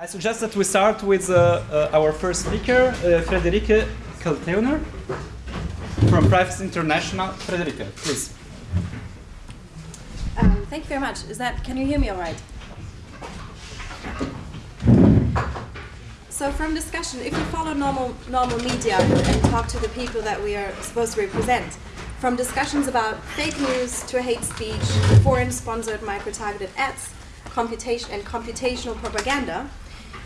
I suggest that we start with uh, uh, our first speaker, uh, Friederike Kaltheuner from Privacy International. Frederike, please. Um, thank you very much. Is that, can you hear me all right? So from discussion, if we follow normal, normal media and talk to the people that we are supposed to represent, from discussions about fake news to hate speech, foreign-sponsored micro-targeted ads, computation and computational propaganda,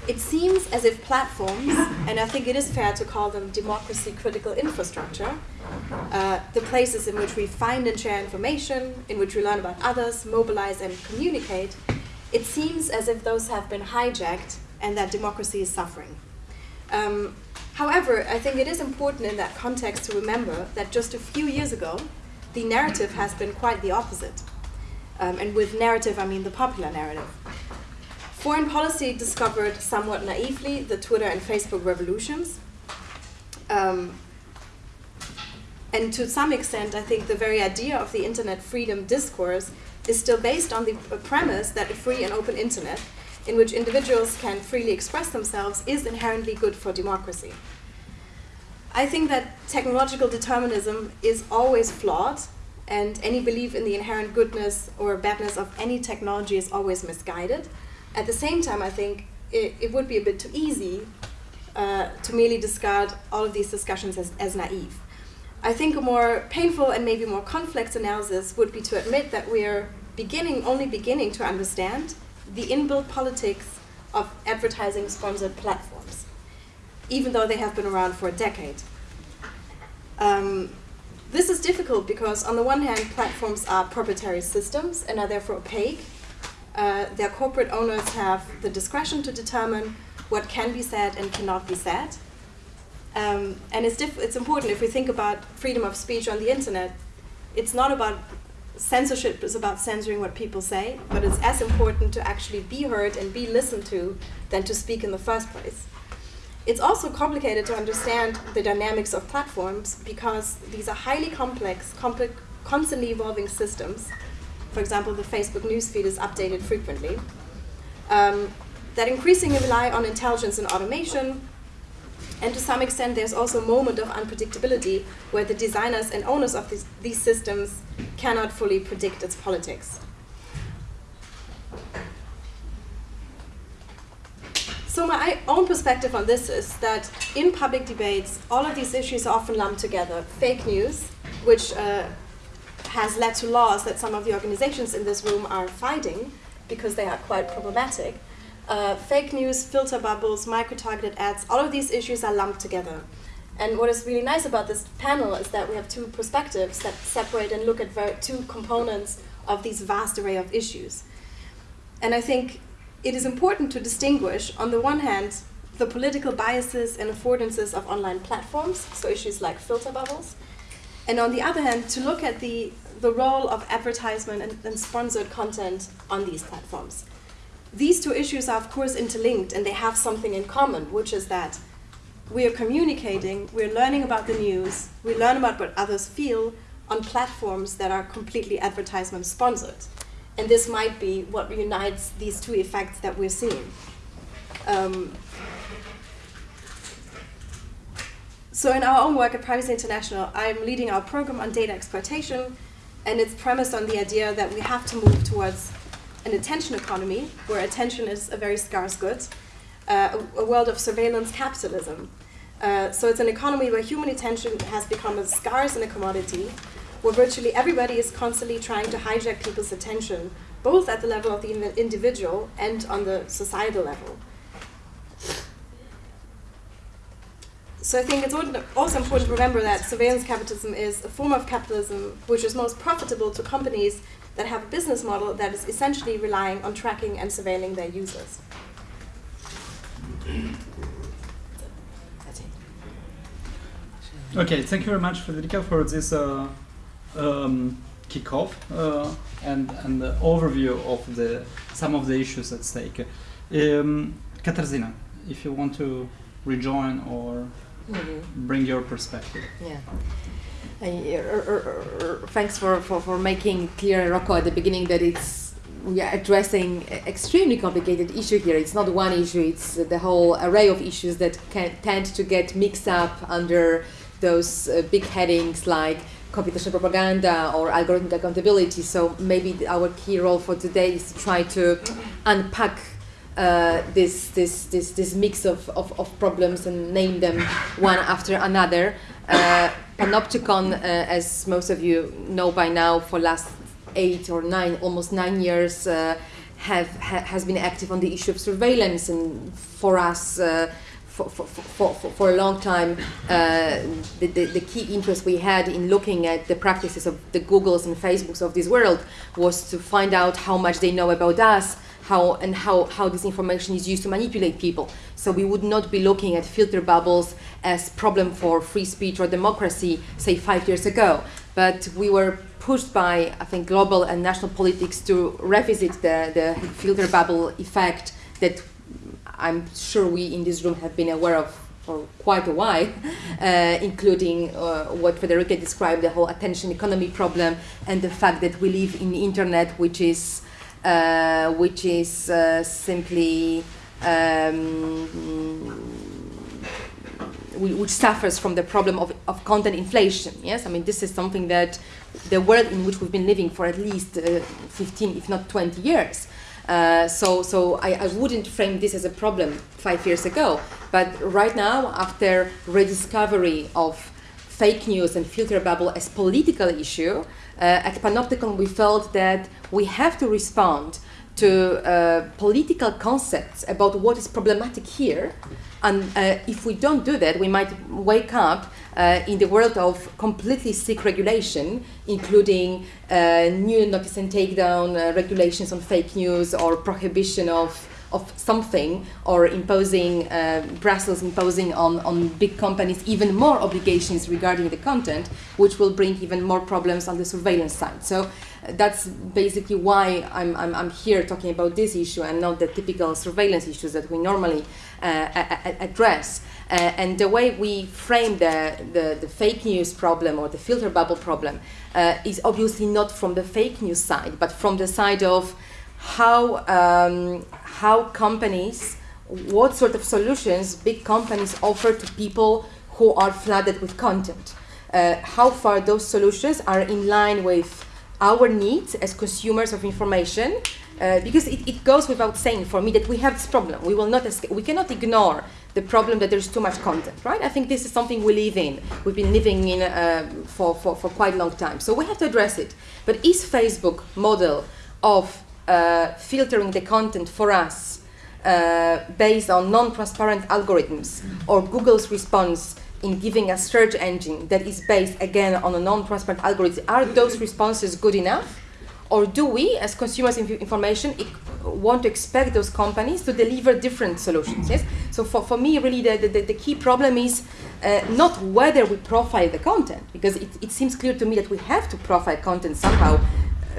it seems as if platforms, and I think it is fair to call them democracy critical infrastructure, uh, the places in which we find and share information, in which we learn about others, mobilize and communicate, it seems as if those have been hijacked and that democracy is suffering. Um, however, I think it is important in that context to remember that just a few years ago, the narrative has been quite the opposite. Um, and with narrative, I mean the popular narrative. Foreign policy discovered somewhat naively the Twitter and Facebook revolutions. Um, and to some extent, I think the very idea of the internet freedom discourse is still based on the premise that a free and open internet, in which individuals can freely express themselves, is inherently good for democracy. I think that technological determinism is always flawed, and any belief in the inherent goodness or badness of any technology is always misguided. At the same time, I think it, it would be a bit too easy uh, to merely discard all of these discussions as, as naive. I think a more painful and maybe more complex analysis would be to admit that we are beginning, only beginning to understand the inbuilt politics of advertising sponsored platforms, even though they have been around for a decade. Um, this is difficult because on the one hand, platforms are proprietary systems and are therefore opaque uh, their corporate owners have the discretion to determine what can be said and cannot be said. Um, and it's, it's important if we think about freedom of speech on the internet, it's not about censorship, it's about censoring what people say, but it's as important to actually be heard and be listened to than to speak in the first place. It's also complicated to understand the dynamics of platforms because these are highly complex, complex constantly evolving systems for example, the Facebook newsfeed is updated frequently, um, that increasingly rely on intelligence and automation, and to some extent there's also a moment of unpredictability where the designers and owners of these, these systems cannot fully predict its politics. So my own perspective on this is that in public debates, all of these issues are often lumped together. Fake news, which uh, has led to laws that some of the organizations in this room are fighting because they are quite problematic. Uh, fake news, filter bubbles, micro-targeted ads, all of these issues are lumped together. And what is really nice about this panel is that we have two perspectives that separate and look at two components of these vast array of issues. And I think it is important to distinguish, on the one hand, the political biases and affordances of online platforms, so issues like filter bubbles, and on the other hand, to look at the the role of advertisement and, and sponsored content on these platforms. These two issues are of course interlinked and they have something in common, which is that we are communicating, we're learning about the news, we learn about what others feel on platforms that are completely advertisement sponsored. And this might be what unites these two effects that we're seeing. Um, so in our own work at Privacy International, I'm leading our program on data exploitation, and it's premised on the idea that we have to move towards an attention economy, where attention is a very scarce good, uh, a, a, world of surveillance capitalism. Uh, so it's an economy where human attention has become as scarce and a commodity, where virtually everybody is constantly trying to hijack people's attention, both at the level of the individual and on the societal level. So I think it's also important to remember that surveillance capitalism is a form of capitalism which is most profitable to companies that have a business model that is essentially relying on tracking and surveilling their users. Okay, thank you very much, Federica, for this uh, um, kickoff uh, and and the overview of the some of the issues at stake. Um, Katarzyna, if you want to rejoin or mm -hmm. bring your perspective. Yeah. Uh, thanks for, for, for making clear, Rocco, at the beginning that it's we are addressing extremely complicated issue here. It's not one issue; it's the whole array of issues that can tend to get mixed up under those uh, big headings like computational propaganda or algorithmic accountability. So maybe our key role for today is to try to unpack uh, this, this, this, this mix of, of, of problems and name them one after another. Uh, Panoptykon, uh, as most of you know by now, for last eight or nine, almost nine years, uh, have ha, has been active on the issue of surveillance, and for us. Uh, for, for, for, for, a long time, uh, the, the, the key interest we had in looking at the practices of the Googles and Facebooks of this world was to find out how much they know about us, how and how, how this information is used to manipulate people. So we would not be looking at filter bubbles as problem for free speech or democracy, say five years ago. But we were pushed by, I think, global and national politics to revisit the, the filter bubble effect that I'm sure we in this room have been aware of for quite a while, uh, including uh, what Federica described, the whole attention economy problem, and the fact that we live in the internet, which is uh, which is uh, simply um, which suffers from the problem of, of content inflation. Yes, I mean this is something that the world in which we've been living for at least uh, 15, if not 20 years. Uh, so, so I, I wouldn't frame this as a problem five years ago, but right now, after rediscovery of fake news and filter bubble as political issue, at Panoptykon we felt that we have to respond to uh, political concepts about what is problematic here. And uh, if we don't do that, we might wake up uh, in the world of completely sick regulation, including uh, new notice and takedown uh, regulations on fake news or prohibition of of something or imposing uh, Brussels imposing on, on big companies even more obligations regarding the content, which will bring even more problems on the surveillance side. So uh, that's basically why I'm, I'm, I'm here talking about this issue and not the typical surveillance issues that we normally uh, address. Uh, and the way we frame the, the, the fake news problem or the filter bubble problem uh, is obviously not from the fake news side, but from the side of how um, how companies, what sort of solutions big companies offer to people who are flooded with content. Uh, how far those solutions are in line with our needs as consumers of information. Uh, because it, it goes without saying for me that we have this problem. We will not we cannot ignore the problem that there's too much content, right? I think this is something we live in. We've been living in uh, for, for, for quite a long time. So we have to address it. But is Facebook model of filtering the content for us uh, based on non-transparent algorithms or Google's response in giving a search engine that is based again on a non-transparent algorithm, are those responses good enough? Or do we, as consumers of information, want to expect those companies to deliver different solutions? Yes. So for, for me, really, the, the, the key problem is uh, not whether we profile the content, because it, it seems clear to me that we have to profile content somehow, uh,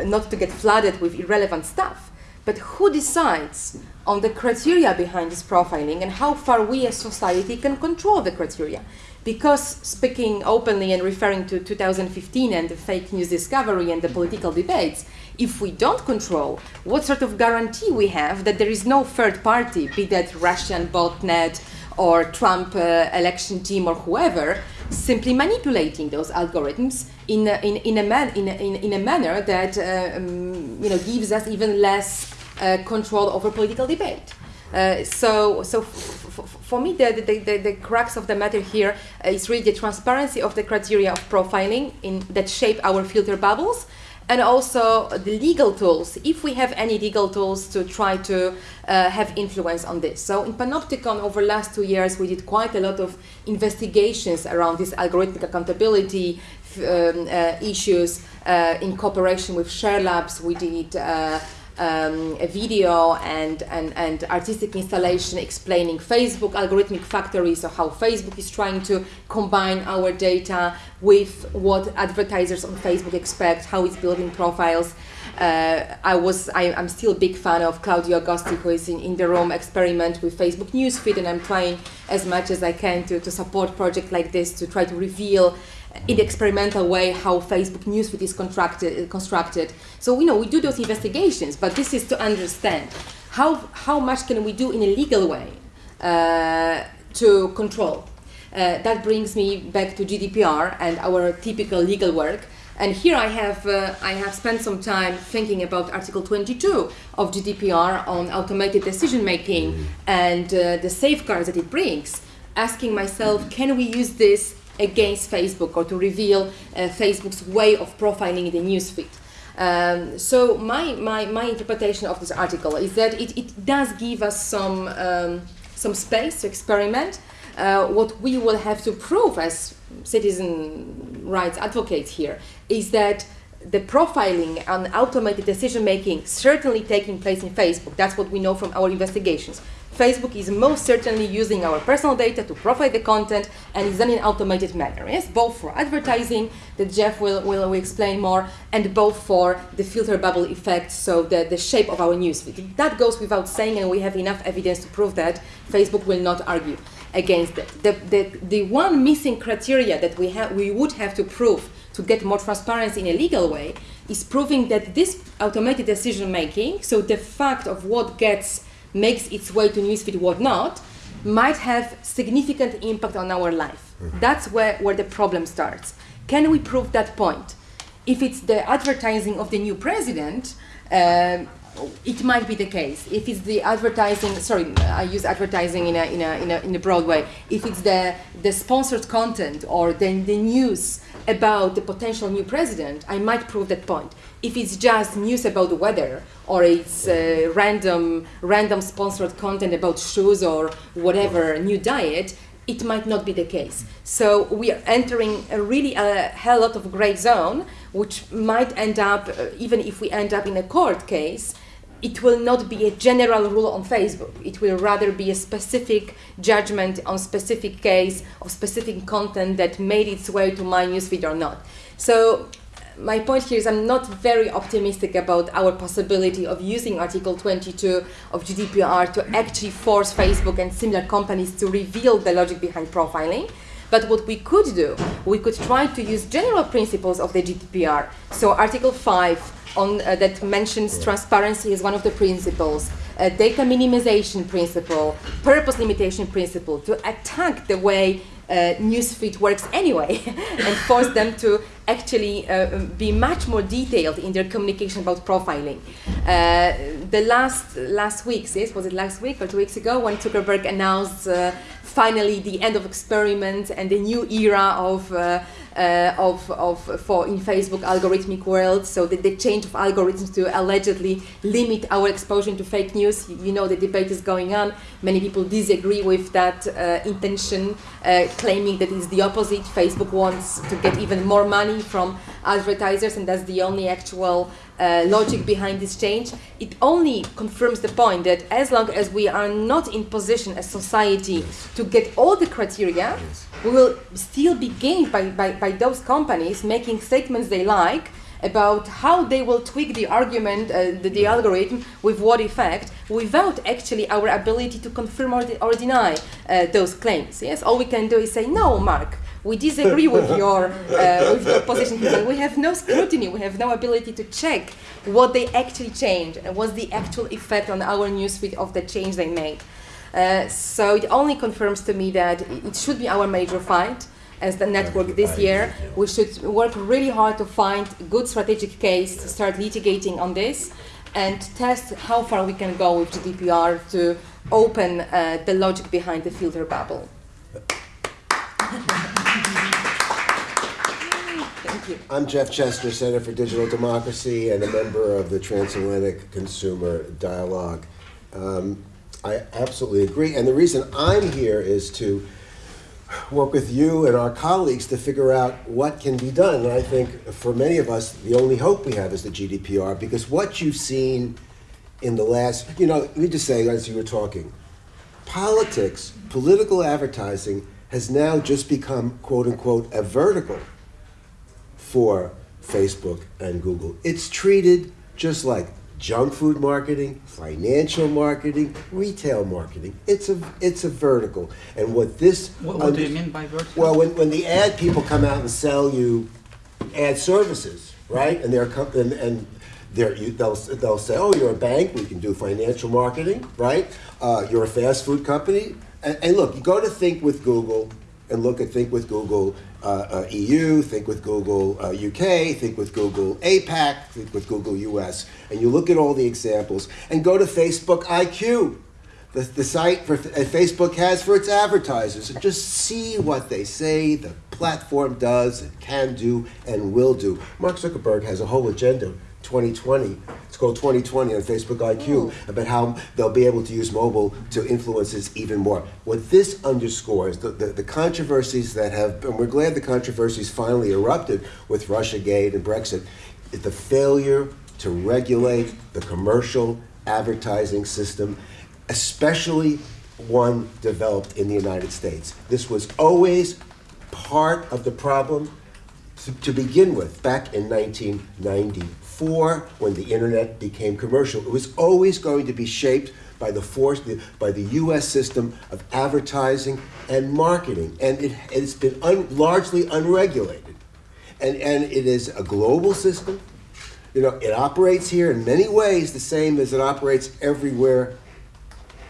not to get flooded with irrelevant stuff. But who decides on the criteria behind this profiling and how far we as society can control the criteria? Because speaking openly and referring to 2015 and the fake news discovery and the political debates, if we don't control, what sort of guarantee we have that there is no third party, be that Russian botnet or Trump uh, election team or whoever, simply manipulating those algorithms in a, in, in, a, man, in, a, in, a manner that uh, um, you know, gives us even less uh, control over political debate. Uh, so, so for me, the, the, the, the crux of the matter here uh, really the transparency of the criteria of profiling in, that shape our filter bubbles, and also the legal tools, if we have any legal tools to try to uh, have influence on this. So in Panoptykon, over the last two years, we did quite a lot of investigations around this algorithmic accountability um, uh, issues uh, in cooperation with Share Labs. We did uh, um, a video and, and, and artistic installation explaining Facebook algorithmic factories, so how Facebook is trying to combine our data with what advertisers on Facebook expect, how it's building profiles. Uh, I was, I, I'm still a big fan of Claudio Agosti, who is in, in the Rome experiment with Facebook newsfeed, and I'm trying as much as I can to, to support projects like this to try to reveal in the experimental way how Facebook newsfeed is constructed. constructed. So you know we do those investigations, but this is to understand how how much can we do in a legal way uh, to control. Uh, that brings me back to GDPR and our typical legal work. And here I have, uh, I have spent some time thinking about Article 22 of GDPR on automated decision making mm. and uh, the safeguards that it brings, asking myself, can we use this against Facebook or to reveal uh, Facebook's way of profiling the newsfeed? Um, so my, my, my interpretation of this article is that it, it does give us some, um, some space to experiment. Uh, what we will have to prove as citizen rights advocates here is that the profiling and automated decision making certainly taking place in Facebook. That's what we know from our investigations. Facebook is most certainly using our personal data to profile the content and is done in an automated manner. Yes, both for advertising that Jeff will, will, will explain more, and both for the filter bubble effect, so the, the shape of our newsfeed. That goes without saying, and we have enough evidence to prove that Facebook will not argue against it. The, the, the one missing criteria that we, have, we would have to prove to get more transparency in a legal way is proving that this automated decision making, so the fact of what gets makes its way to newsfeed, what not, might have significant impact on our life. Mm-hmm. That's where, where the problem starts. Can we prove that point? If it's the advertising of the new president, um, it might be the case if it's the advertising sorry i use advertising in a, in a, in a, in a broad way if it's the, the sponsored content or the, the news about the potential new president i might prove that point. If it's just news about the weather or it's uh, random random sponsored content about shoes or whatever new diet it might not be the case. So we are entering a really a hell lot of gray zone which might end up uh, even if we end up in a court case it will not be a general rule on Facebook. It will rather be a specific judgment on specific case of specific content that made its way to my newsfeed or not. So my point here is I'm not very optimistic about our possibility of using Article 22 of GDPR to actually force Facebook and similar companies to reveal the logic behind profiling. But what we could do, we could try to use general principles of the GDPR. So Article 5 on, uh, that mentions transparency as one of the principles, uh, data minimization principle, purpose limitation principle, to attack the way uh, newsfeed works anyway and force them to actually uh, be much more detailed in their communication about profiling. Uh, the last last week, yes, was it last week or two weeks ago, when Zuckerberg announced uh, finally the end of experiments and the new era of uh, of, of for in Facebook algorithmic world. So the, the change of algorithms to allegedly limit our exposure to fake news. You know the debate is going on. Many people disagree with that uh, intention, uh, claiming that it's the opposite. Facebook wants to get even more money from advertisers, and that's the only actual uh, logic behind this change, it only confirms the point that as long as we are not in position as society yes. to get all the criteria, yes. we will still be gained by, by, by those companies making statements they like about how they will tweak the argument, uh, the, the, algorithm, with what effect, without actually our ability to confirm or, de or deny uh, those claims. Yes, all we can do is say, no, Mark, we disagree with your uh, with your position. We have no scrutiny. We have no ability to check what they actually changed and what's the actual effect on our newsfeed of the change they made. Uh, so it only confirms to me that it should be our major fight as the network this year. We should work really hard to find a good strategic case to start litigating on this and test how far we can go with GDPR to open uh, the logic behind the filter bubble. Thank you. I'm Jeff Chester, Center for Digital Democracy, and a member of the Transatlantic Consumer Dialogue. Um, I absolutely agree, and the reason I'm here is to work with you and our colleagues to figure out what can be done. And I think for many of us, the only hope we have is the GDPR, because what you've seen in the last, you know, let me just say as you were talking, politics, political advertising has now just become, quote unquote, a vertical for Facebook and Google. It's treated just like junk food marketing, financial marketing, retail marketing. It's a it's a vertical. And what this What, what do you mean by vertical? well, when, when the ad people come out and sell you ad services, right? And they're com- and, and they're, you, they'll they'll say, oh, you're a bank, we can do financial marketing, right? Uh, you're a fast food company, and, and look, you go to Think with Google and look at Think with Google uh, uh, EU, Think with Google uh, UK, Think with Google APAC, Think with Google US, and you look at all the examples, and go to Facebook IQ the, the site for uh, Facebook has for its advertisers. And just see what they say the platform does and can do and will do. Mark Zuckerberg has a whole agenda 2020. It's called 2020 on Facebook IQ mm. about how they'll be able to use mobile to influence us even more. What this underscores, the, the, the controversies that have, and we're glad the controversies finally erupted with Russiagate and Brexit, is the failure to regulate the commercial advertising system especially one developed in the United States. This was always part of the problem to, to begin with, back in 1994, when the internet became commercial. It was always going to be shaped by the force, by the U.S. system of advertising and marketing, and it, it's been un, largely unregulated. And, and it is a global system. You know, it operates here in many ways the same as it operates everywhere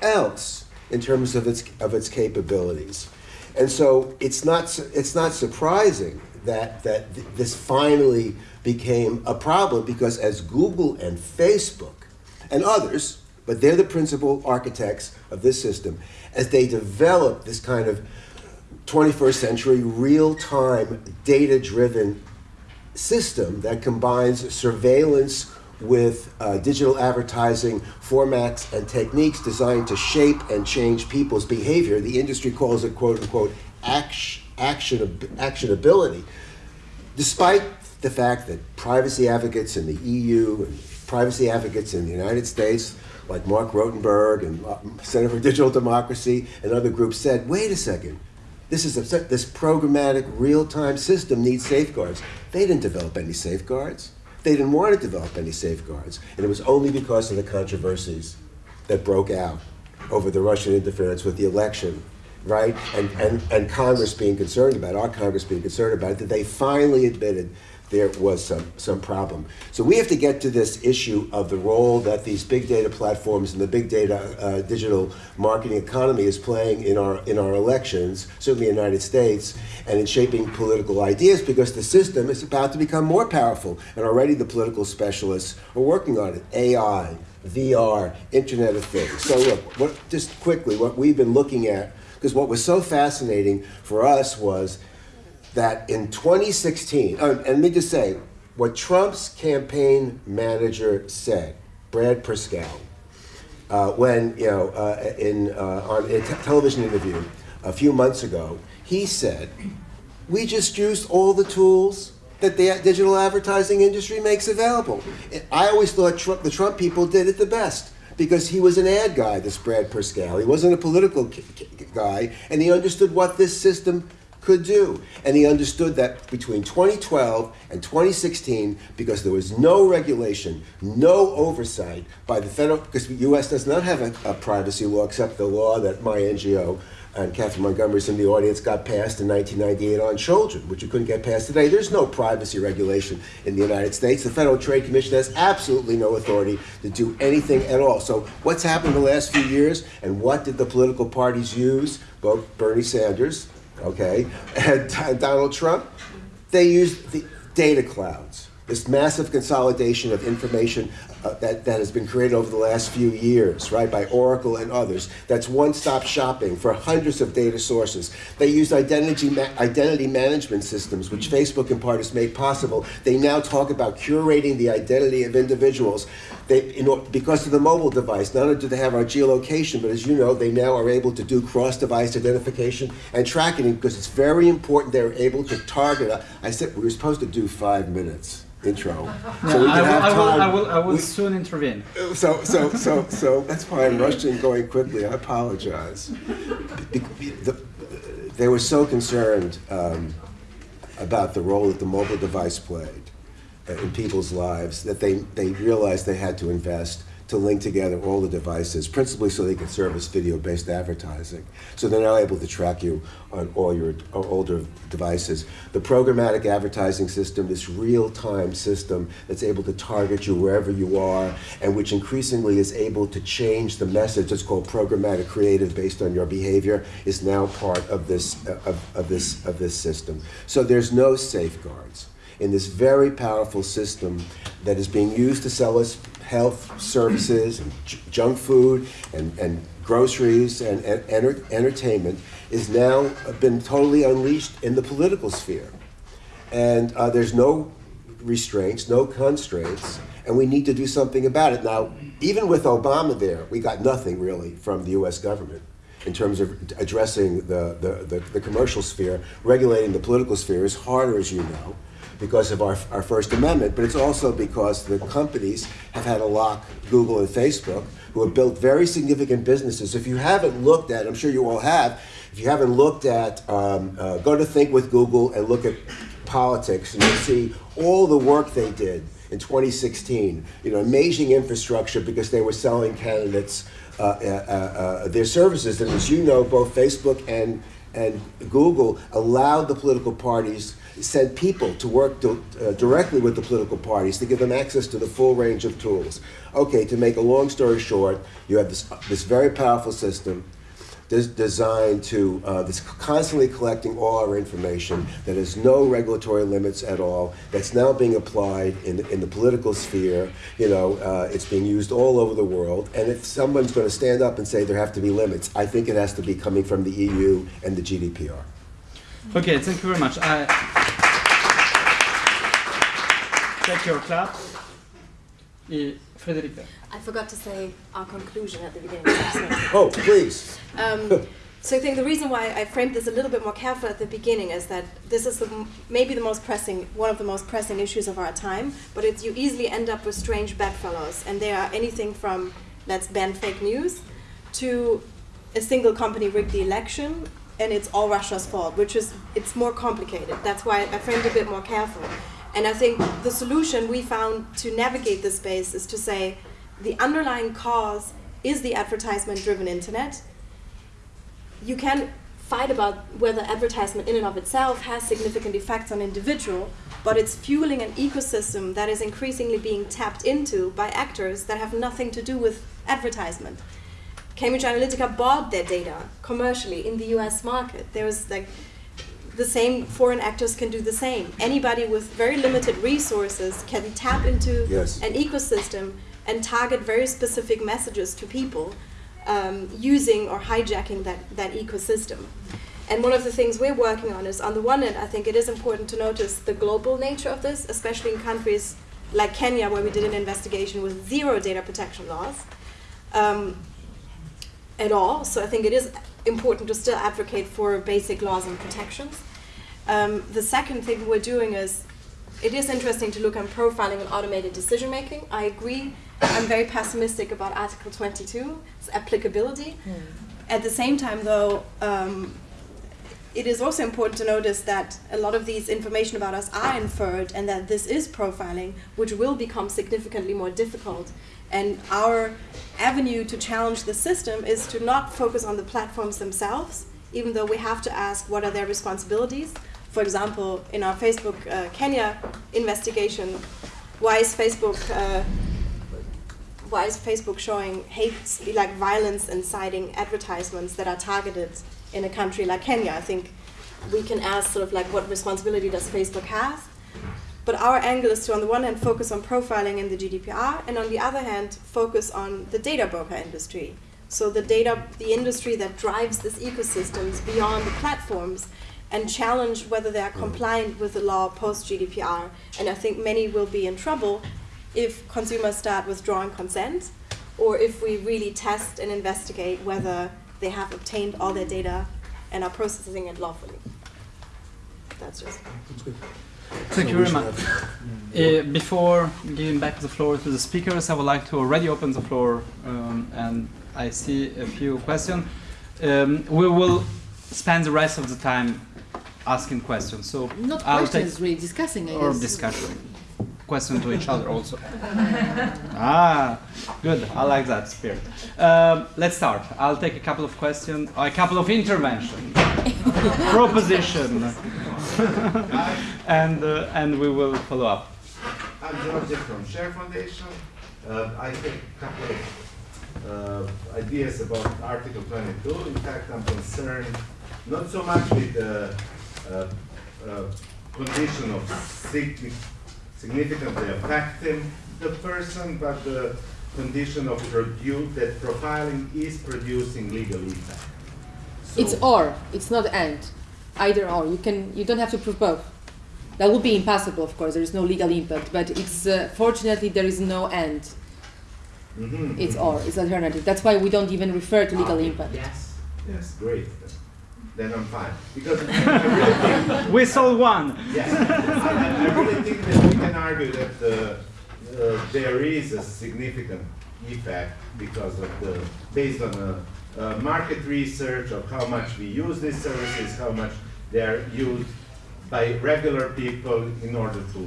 else in terms of its of its capabilities. And so it's not it's not surprising that that th- this finally became a problem because as Google and Facebook and others, but they're the principal architects of this system, as they develop this kind of 21st century real-time data-driven system that combines surveillance with uh, digital advertising formats and techniques designed to shape and change people's behavior. The industry calls it quote unquote action, action, actionability. Despite the fact that privacy advocates in the EU and privacy advocates in the United States, like Mark Rotenberg and uh, Center for Digital Democracy and other groups said, wait a second, this is a, this programmatic real-time system needs safeguards. They didn't develop any safeguards. They didn't want to develop any safeguards, and it was only because of the controversies that broke out over the Russian interference with the election, right? And and and Congress being concerned about it, our Congress being concerned about it, that they finally admitted there was some, some problem. So we have to get to this issue of the role that these big data platforms and the big data uh, digital marketing economy is playing in our, in our elections, certainly in the United States, and in shaping political ideas because the system is about to become more powerful. And already the political specialists are working on it. AI, VR, Internet of Things. So look, what, just quickly, what we've been looking at, because what was so fascinating for us was that in 2016, oh, and let me just say, what Trump's campaign manager said, Brad Parscale, uh, when, you know, uh, in, uh, on a television interview a few months ago, he said, we just used all the tools that the digital advertising industry makes available. I always thought Trump, the Trump people did it the best because he was an ad guy, this Brad Parscale. He wasn't a political guy, and he understood what this system could do. And he understood that between 2012 and 2016, because there was no regulation, no oversight by the federal, because the U.S. does not have a, a privacy law except the law that my NGO and Kathryn Montgomery's in the audience got passed in 1998 on children, which you couldn't get passed today. There's no privacy regulation in the United States. The Federal Trade Commission has absolutely no authority to do anything at all. So what's happened in the last few years, and what did the political parties use? Both Bernie Sanders, okay, and Donald Trump, they used the data clouds, this massive consolidation of information uh, that, that has been created over the last few years, right, by Oracle and others. That's one-stop shopping for hundreds of data sources. They used identity, ma- identity management systems, which Facebook in part has made possible. They now talk about curating the identity of individuals. They, because of the mobile device, not only do they have our geolocation, but as you know, they now are able to do cross-device identification and tracking because it's very important they're able to target. uh, I said we were supposed to do five minutes intro, so we I, can will, have I, will, time. I will, I will We- soon intervene. so, so, so, so that's why I'm rushing going quickly. I apologize. Be- the- They were so concerned um, about the role that the mobile device played in people's lives that they, they realized they had to invest to link together all the devices, principally so they could service video-based advertising. So they're now able to track you on all your uh, older devices. The programmatic advertising system, this real-time system that's able to target you wherever you are, and which increasingly is able to change the message. It's called programmatic creative based on your behavior. Is now part of this uh, of, of this of this system. So there's no safeguards in this very powerful system that is being used to sell us health services and junk food and, and groceries and, and enter- entertainment is now been totally unleashed in the political sphere. And uh, there's no restraints, no constraints, and we need to do something about it. Now, even with Obama there, we got nothing really from the US government in terms of addressing the, the, the, the commercial sphere. Regulating the political sphere is harder, as you know because of our, our First Amendment, but it's also because the companies have had to lock Google and Facebook, who have built very significant businesses. If you haven't looked at, I'm sure you all have, if you haven't looked at, um, uh, go to Think with Google and look at politics, and you'll see all the work they did in 2016. You know, amazing infrastructure because they were selling candidates uh, uh, uh, their services. And as you know, both Facebook and and Google allowed the political parties sent people to work uh, directly with the political parties to give them access to the full range of tools. Okay, to make a long story short, you have this, this very powerful system des- designed to, uh, that's constantly collecting all our information, that has no regulatory limits at all, that's now being applied in, the- in the political sphere. You know, uh, it's being used all over the world. And if someone's going to stand up and say there have to be limits, I think it has to be coming from the EU and the GDPR. Okay, thank you very much. I take your clap. Et Frederica. I forgot to say our conclusion at the beginning. of the session. Oh, please. Um, so I think the reason why I framed this a little bit more carefully at the beginning is that this is the, maybe the most pressing, one of the most pressing issues of our time. But it's, you easily end up with strange bedfellows, and they are anything from let's ban fake news to a single company rigged the election, and it's all Russia's fault, which is it's more complicated. That's why I framed a bit more careful. And I think the solution we found to navigate this space is to say the underlying cause is the advertisement driven internet. You can fight about whether advertisement in and of itself has significant effects on individual, but it's fueling an ecosystem that is increasingly being tapped into by actors that have nothing to do with advertisement. Cambridge Analytica bought their data commercially in the US market. There was like the same foreign actors can do the same. Anybody with very limited resources can tap into Yes. an ecosystem and target very specific messages to people um, using or hijacking that, that ecosystem. And one of the things we're working on is on the one hand, I think it is important to notice the global nature of this, especially in countries like Kenya, where we did an investigation with zero data protection laws um, at all. So I think it is important to still advocate for basic laws and protections. Um, the second thing we're doing is it is interesting to look at profiling and automated decision making. I agree. I'm very pessimistic about Article 22, its applicability. At the same time, though, um, it is also important to notice that a lot of these information about us are inferred and that this is profiling, which will become significantly more difficult. And our avenue to challenge the system is to not focus on the platforms themselves, even though we have to ask what are their responsibilities. For example, in our Facebook uh, Kenya investigation, why is Facebook uh, why is Facebook showing hate, like violence inciting advertisements that are targeted in a country like Kenya? I think we can ask sort of like what responsibility does Facebook have? But our angle is to, on the one hand, focus on profiling in the GDPR, and on the other hand, focus on the data broker industry. So the data, the industry that drives this ecosystems beyond the platforms, and challenge whether they are mm. compliant with the law post GDPR. And I think many will be in trouble if consumers start withdrawing consent, or if we really test and investigate whether they have obtained all their data and are processing it lawfully. That's just. Thank you very much. Uh, before giving back the floor to the speakers, I would like to already open the floor, um, and I see a few questions. Um, we will spend the rest of the time asking questions. So Not I'll questions, take really discussing. I or guess. discussion. question to each other also. ah, good. I like that spirit. Um, let's start. I'll take a couple of questions, a couple of interventions, proposition, and uh, and we will follow up. I'm George from Share Foundation. Uh, I take a couple of uh, ideas about Article 22. In fact, I'm concerned not so much with the uh, uh, condition of signi- significantly affecting the person, but the condition of produ- that profiling is producing legal impact. So- It's or, it's not and. Either or. You can you don't have to prove both. That would be impossible, of course. There is no legal impact, but it's uh, fortunately there is no and. Mhm. It's or, it's alternative. That's why we don't even refer to legal Ah, impact. Yes, yes, great. Then I'm fine. Because I really think We solve one. Yes, I, I really think that we can argue that uh, uh, there is a significant effect because of the, based on a, uh market research of how much we use these services, how much they are used by regular people in order to,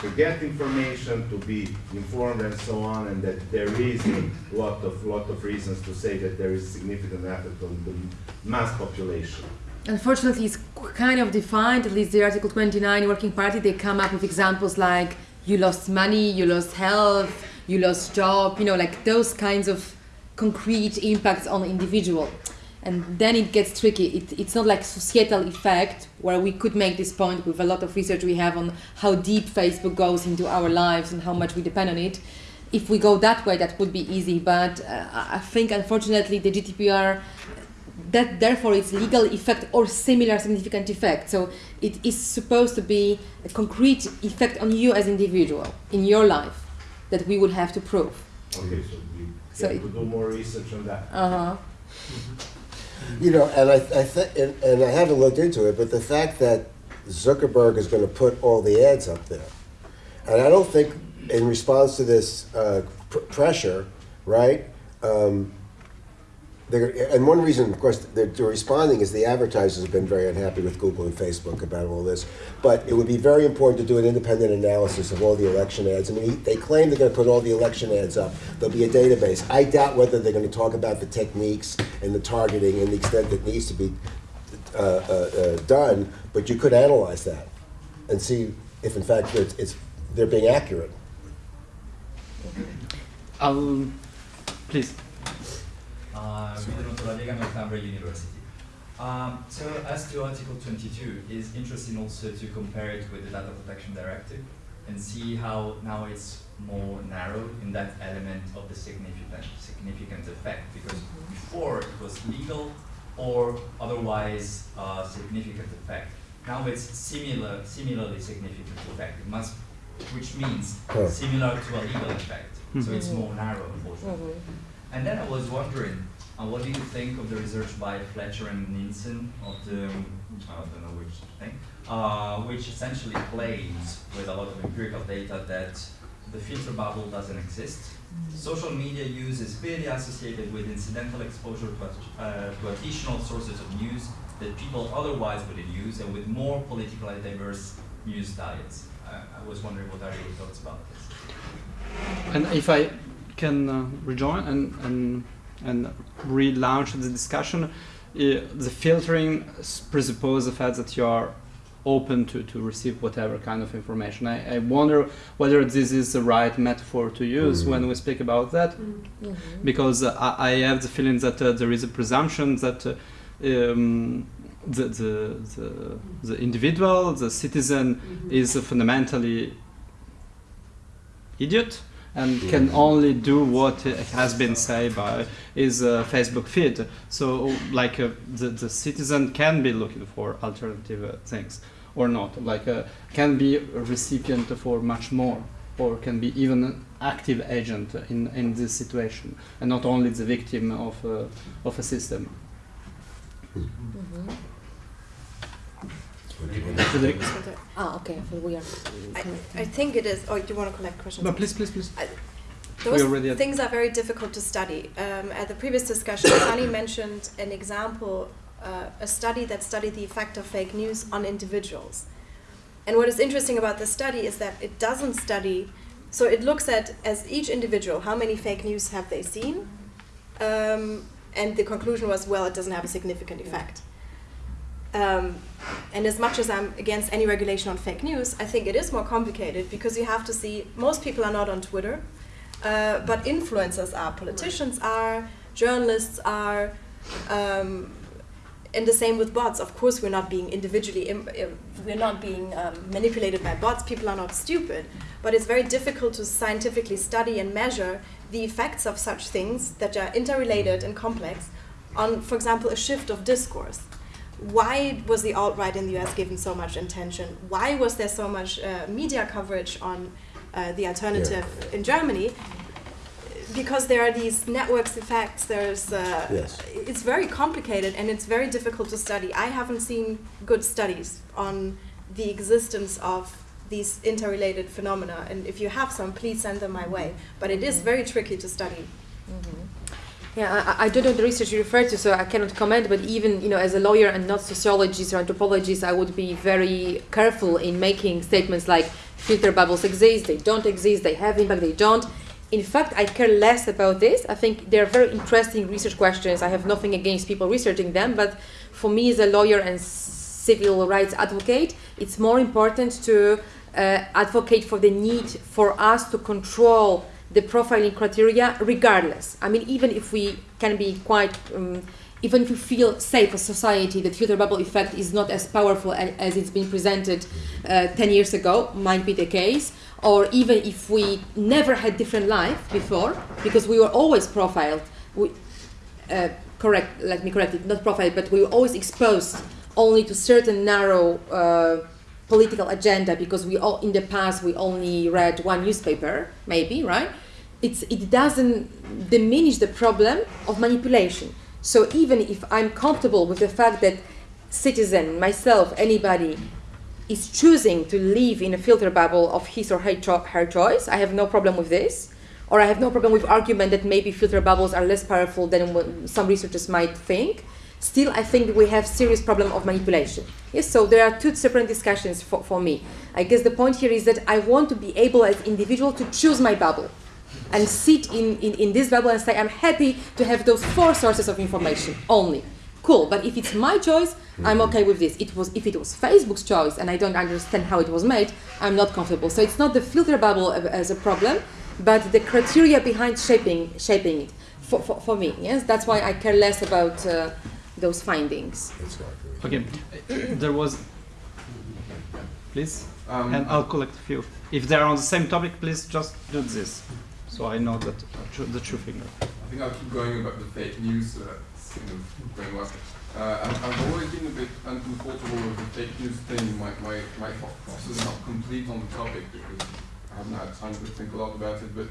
to get information, to be informed and so on, and that there is a lot of, lot of reasons to say that there is significant effect on the mass population. Unfortunately, it's kind of defined, at least the Article 29 Working Party, they come up with examples like you lost money, you lost health, you lost job, you know, like those kinds of concrete impacts on the individual. And then it gets tricky. It, it's not like societal effect where we could make this point with a lot of research we have on how deep Facebook goes into our lives and how much we depend on it. If we go that way, that would be easy. But uh, I think, unfortunately, the GDPR that therefore it's legal effect or similar significant effect. So it is supposed to be a concrete effect on you as individual in your life that we would have to prove. Okay, so we So it- do more research on that. Uh-huh. You know, and I, I th- and, and I haven't looked into it, but the fact that Zuckerberg is going to put all the ads up there, and I don't think in response to this uh, pr- pressure, right? Um, they're, and one reason, of course, they're, they're responding is the advertisers have been very unhappy with Google and Facebook about all this. But it would be very important to do an independent analysis of all the election ads. I mean, they claim they're going to put all the election ads up. There'll be a database. I doubt whether they're going to talk about the techniques and the targeting and the extent that needs to be uh, uh, uh, done. But you could analyze that and see if, in fact, it's, it's they're being accurate. I'll, please. Uh, Guido Noto La Diega, Northumbria University. Um, so as to Article 22, it's interesting also to compare it with the Data Protection Directive and see how now it's more narrow in that element of the significant significant effect because before it was legal or otherwise uh, significant effect. Now it's similar, similarly significant effect. It must, which means similar to a legal effect. So it's Mhm. more narrow, unfortunately. And then I was wondering, uh, what do you think of the research by Fletcher and Nielsen of the, um, I don't know which thing, uh, which essentially claims with a lot of empirical data that the filter bubble doesn't exist. Social media use is clearly associated with incidental exposure to, uh, to additional sources of news that people otherwise wouldn't use and with more politically diverse news diets. Uh, I was wondering what are your thoughts about this? And if I can uh, rejoin and, and, and relaunch the discussion, uh, the filtering presupposes the fact that you are open to, to receive whatever kind of information. I, I wonder whether this is the right metaphor to use Mhm. when we speak about that, because uh, I, I have the feeling that uh, there is a presumption that uh, um, the, the, the, the individual, the citizen, is fundamentally idiot and can only do what has been said by his uh, Facebook feed. So, like, uh, the, the citizen can be looking for alternative uh, things or not. Like, uh, can be a recipient for much more, or can be even an active agent in, in this situation, and not only the victim of, uh, of a system. Frederick? Ah, okay. So we are. I, I think it is. Oh, do you want to collect questions? No, please, please, please. Those We already had- things are very difficult to study. Um, at the previous discussion, Sunny mentioned an example, uh, a study that studied the effect of fake news on individuals. And what is interesting about this study is that it doesn't study, so it looks at as each individual how many fake news have they seen, um, and the conclusion was well it doesn't have a significant effect. Um, and as much as I'm against any regulation on fake news, I think it is more complicated because you have to see most people are not on Twitter, uh, but influencers are, politicians are, journalists are, um, and the same with bots. Of course, we're not being individually, we're not being um, manipulated by bots. People are not stupid, but it's very difficult to scientifically study and measure the effects of such things that are interrelated and complex on, for example, a shift of discourse. Why was the alt right in the US given so much attention? Why was there so much uh, media coverage on uh, the alternative in Germany? Because there are these networks effects. There's uh, Yes. it's very complicated and it's very difficult to study. I haven't seen good studies on the existence of these interrelated phenomena. And if you have some, please send them my way. But it is very tricky to study. Yeah, I, I don't know the research you refer to, so I cannot comment. But even you know, as a lawyer and not sociologist or anthropologist, I would be very careful in making statements like filter bubbles exist, they don't exist, they have impact, they don't. In fact, I care less about this. I think they're very interesting research questions. I have nothing against people researching them, but for me as a lawyer and civil rights advocate, it's more important to uh, advocate for the need for us to control the profiling criteria regardless. I mean, even if we can be quite, um, even if we feel safe as society, that filter bubble effect is not as powerful as it's been presented uh, 10 years ago, might be the case, or even if we never had different life before, because we were always profiled, we, uh, correct, let me correct it, not profiled, but we were always exposed only to certain narrow uh, political agenda because we all in the past we only read one newspaper maybe right? It's it doesn't diminish the problem of manipulation. So even if i'm comfortable with the fact that citizen myself anybody is choosing to live in a filter bubble of his or her, cho- her choice i have no problem with this. Or i have no problem with argument that maybe filter bubbles are less powerful than some researchers might think still I think we have serious problem of manipulation. Yes, so there are two separate discussions for, for me. I guess the point here is that I want to be able as individual to choose my bubble and sit in, in, in this bubble and say I'm happy to have those four sources of information only. Cool, but if it's my choice, I'm okay with this. It was if it was Facebook's choice and I don't understand how it was made, I'm not comfortable. So it's not the filter bubble as a problem, but the criteria behind shaping shaping it. For, for, for me, yes, that's why I care less about uh, those findings. It's not good. Okay, uh, there was. Please, Um, and I'll collect a few. If they're on the same topic, please just do this, so I know that uh, the true figure. I think I'll keep going about the fake news. Uh, that's kind of going well. Uh, I've, I've always been a bit uncomfortable with the fake news thing. My, my, my thought process is not complete on the topic because I haven't had time to think a lot about it. But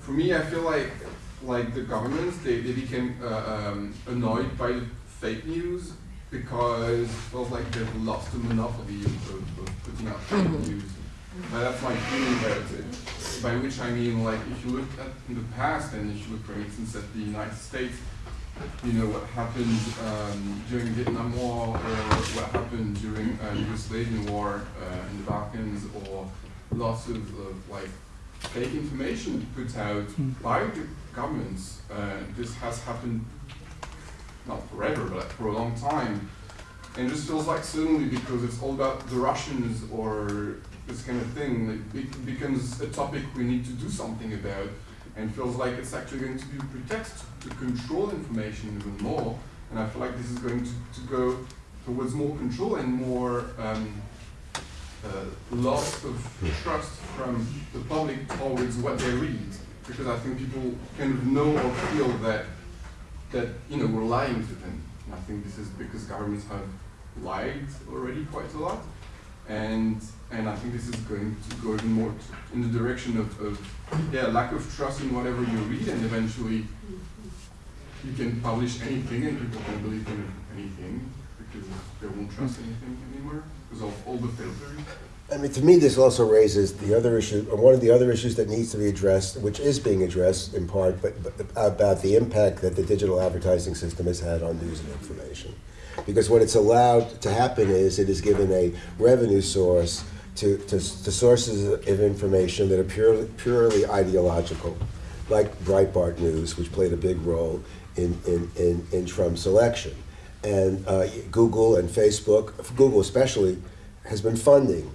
for me, I feel like like the governments they, they became uh, um, annoyed by the fake news because it feels like they've lost the monopoly of, of, of putting out fake Mhm. news. But that's my feeling about it. By which I mean, like, if you look at in the past, and if you look, for instance, at the United States, you know what happened um, during the Vietnam War, or what happened during uh, the Yugoslavian War uh, in the Balkans, or lots of, of like fake information put out Mm. by the governments. Uh, this has happened not forever, but for a long time. And it just feels like suddenly because it's all about the Russians or this kind of thing, like, it becomes a topic we need to do something about, and feels like it's actually going to be a pretext to control information even more. And I feel like this is going to, to go towards more control and more um, uh, loss of trust from the public towards what they read, because I think people kind of know or feel that that you know we're lying to them. And I think this is because governments have lied already quite a lot, and and I think this is going to go even more in the direction of, of yeah lack of trust in whatever you read, and eventually you can publish anything and people can believe in anything because they won't trust anything anymore because of all the filters. I mean, to me, this also raises the other issue, or one of the other issues that needs to be addressed, which is being addressed in part, but, but about the impact that the digital advertising system has had on news and information. Because what it's allowed to happen is it is given a revenue source to, to, to sources of information that are purely, purely ideological, like Breitbart News, which played a big role in, in, in, in Trump's election. And uh, Google and Facebook, Google especially, has been funding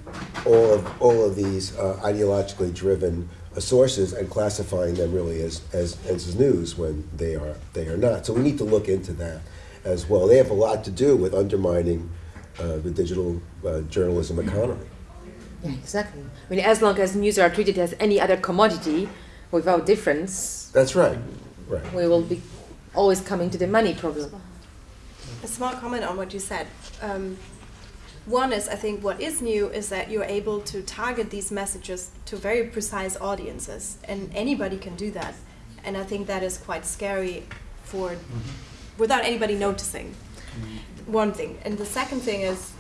all of, all of these uh, ideologically driven uh, sources and classifying them really as, as, as news when they are, they are not. So we need to look into that as well. They have a lot to do with undermining uh, the digital uh, journalism economy. Yeah, exactly. I mean, as long as news are treated as any other commodity without difference, That's right, right. we will be always coming to the money problem. A small comment on what you said. Um, one is, I think, what is new is that you're able to target these messages to very precise audiences, and anybody can do that. And I think that is quite scary for, without anybody noticing. One thing, and the second thing is,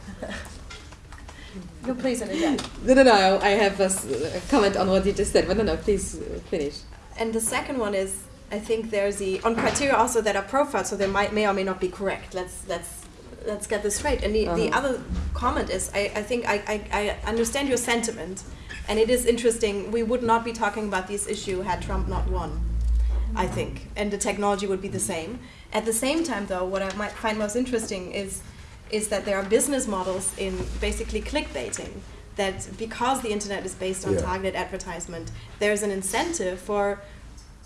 no, please, and again. No, no, no. I have a comment on what you just said, but no, no. Please uh, finish. And the second one is, I think there's the on criteria also that are profiled, so they might may or may not be correct. Let's let's let's get this straight. And the, the Uh-huh. other comment is, I, I think I, I, I understand your sentiment, and it is interesting. We would not be talking about this issue had Trump not won. I think, and the technology would be the same. At the same time, though, what I might find most interesting is is that there are business models in basically clickbaiting. That because the internet is based on Yeah. targeted advertisement, there's an incentive for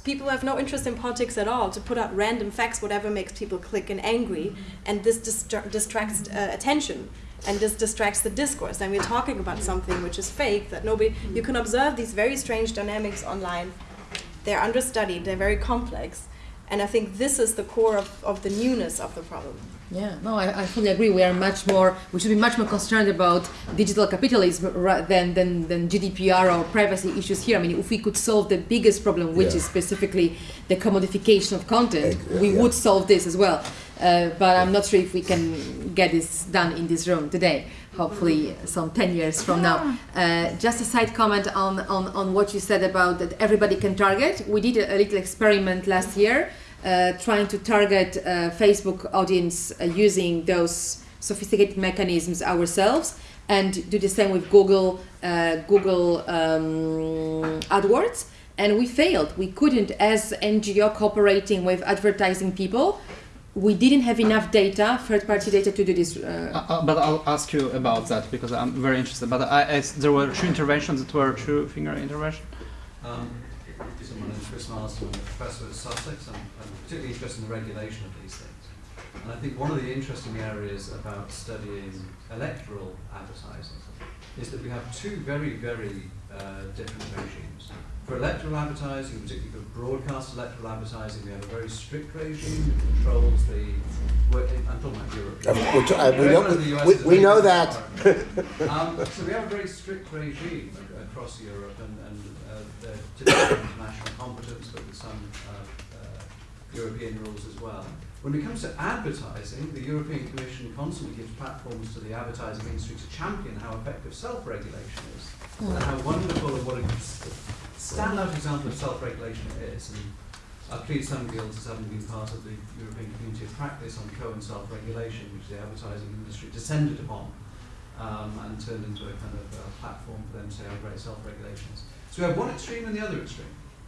people have no interest in politics at all to put out random facts, whatever makes people click and angry, and this distra- distracts uh, attention. And this distracts the discourse. And we're talking about something which is fake that nobody. You can observe these very strange dynamics online. They're understudied. They're very complex, and I think this is the core of, of the newness of the problem. Yeah, no, I, I fully agree. We are much more, we should be much more concerned about digital capitalism than, than, than GDPR or privacy issues here. I mean, if we could solve the biggest problem, which Yeah. is specifically the commodification of content, Ex- we yeah. would solve this as well. Uh, but I'm not sure if we can get this done in this room today. Hopefully, some 10 years from now. Uh, just a side comment on, on, on what you said about that everybody can target. We did a, a little experiment last year trying to target uh, Facebook audience uh, using those sophisticated mechanisms ourselves and do the same with Google uh, Google um, AdWords and we failed we couldn't as NGO cooperating with advertising people we didn't have enough data third party data to do this Uh, uh, uh, but I'll ask you about that because I'm very interested. But I, as there were two interventions that were two finger intervention. Um, so my name is Chris Marsden, I'm a professor at Sussex. I'm, I'm particularly interested in the regulation of these things. And I think one of the interesting areas about studying electoral advertising is that we have two very, very uh, different regimes. For electoral advertising, particularly for broadcast electoral advertising, we have a very strict regime that controls the. I'm talking about Europe. Uh, we know- we- we know that. Um, so we have a very strict regime across Europe and, and they're international competence, but with some uh, uh, European rules as well. When it comes to advertising, the European Commission constantly gives platforms to the advertising industry to champion how effective self-regulation is and how wonderful and what a standout example of self-regulation it is. And I plead some guilds as having been part of the European Community of Practice on co and self-regulation, which the advertising industry descended upon um, and turned into a kind of uh, platform for them to say how great self-regulation is. So we have one extreme and the other extreme.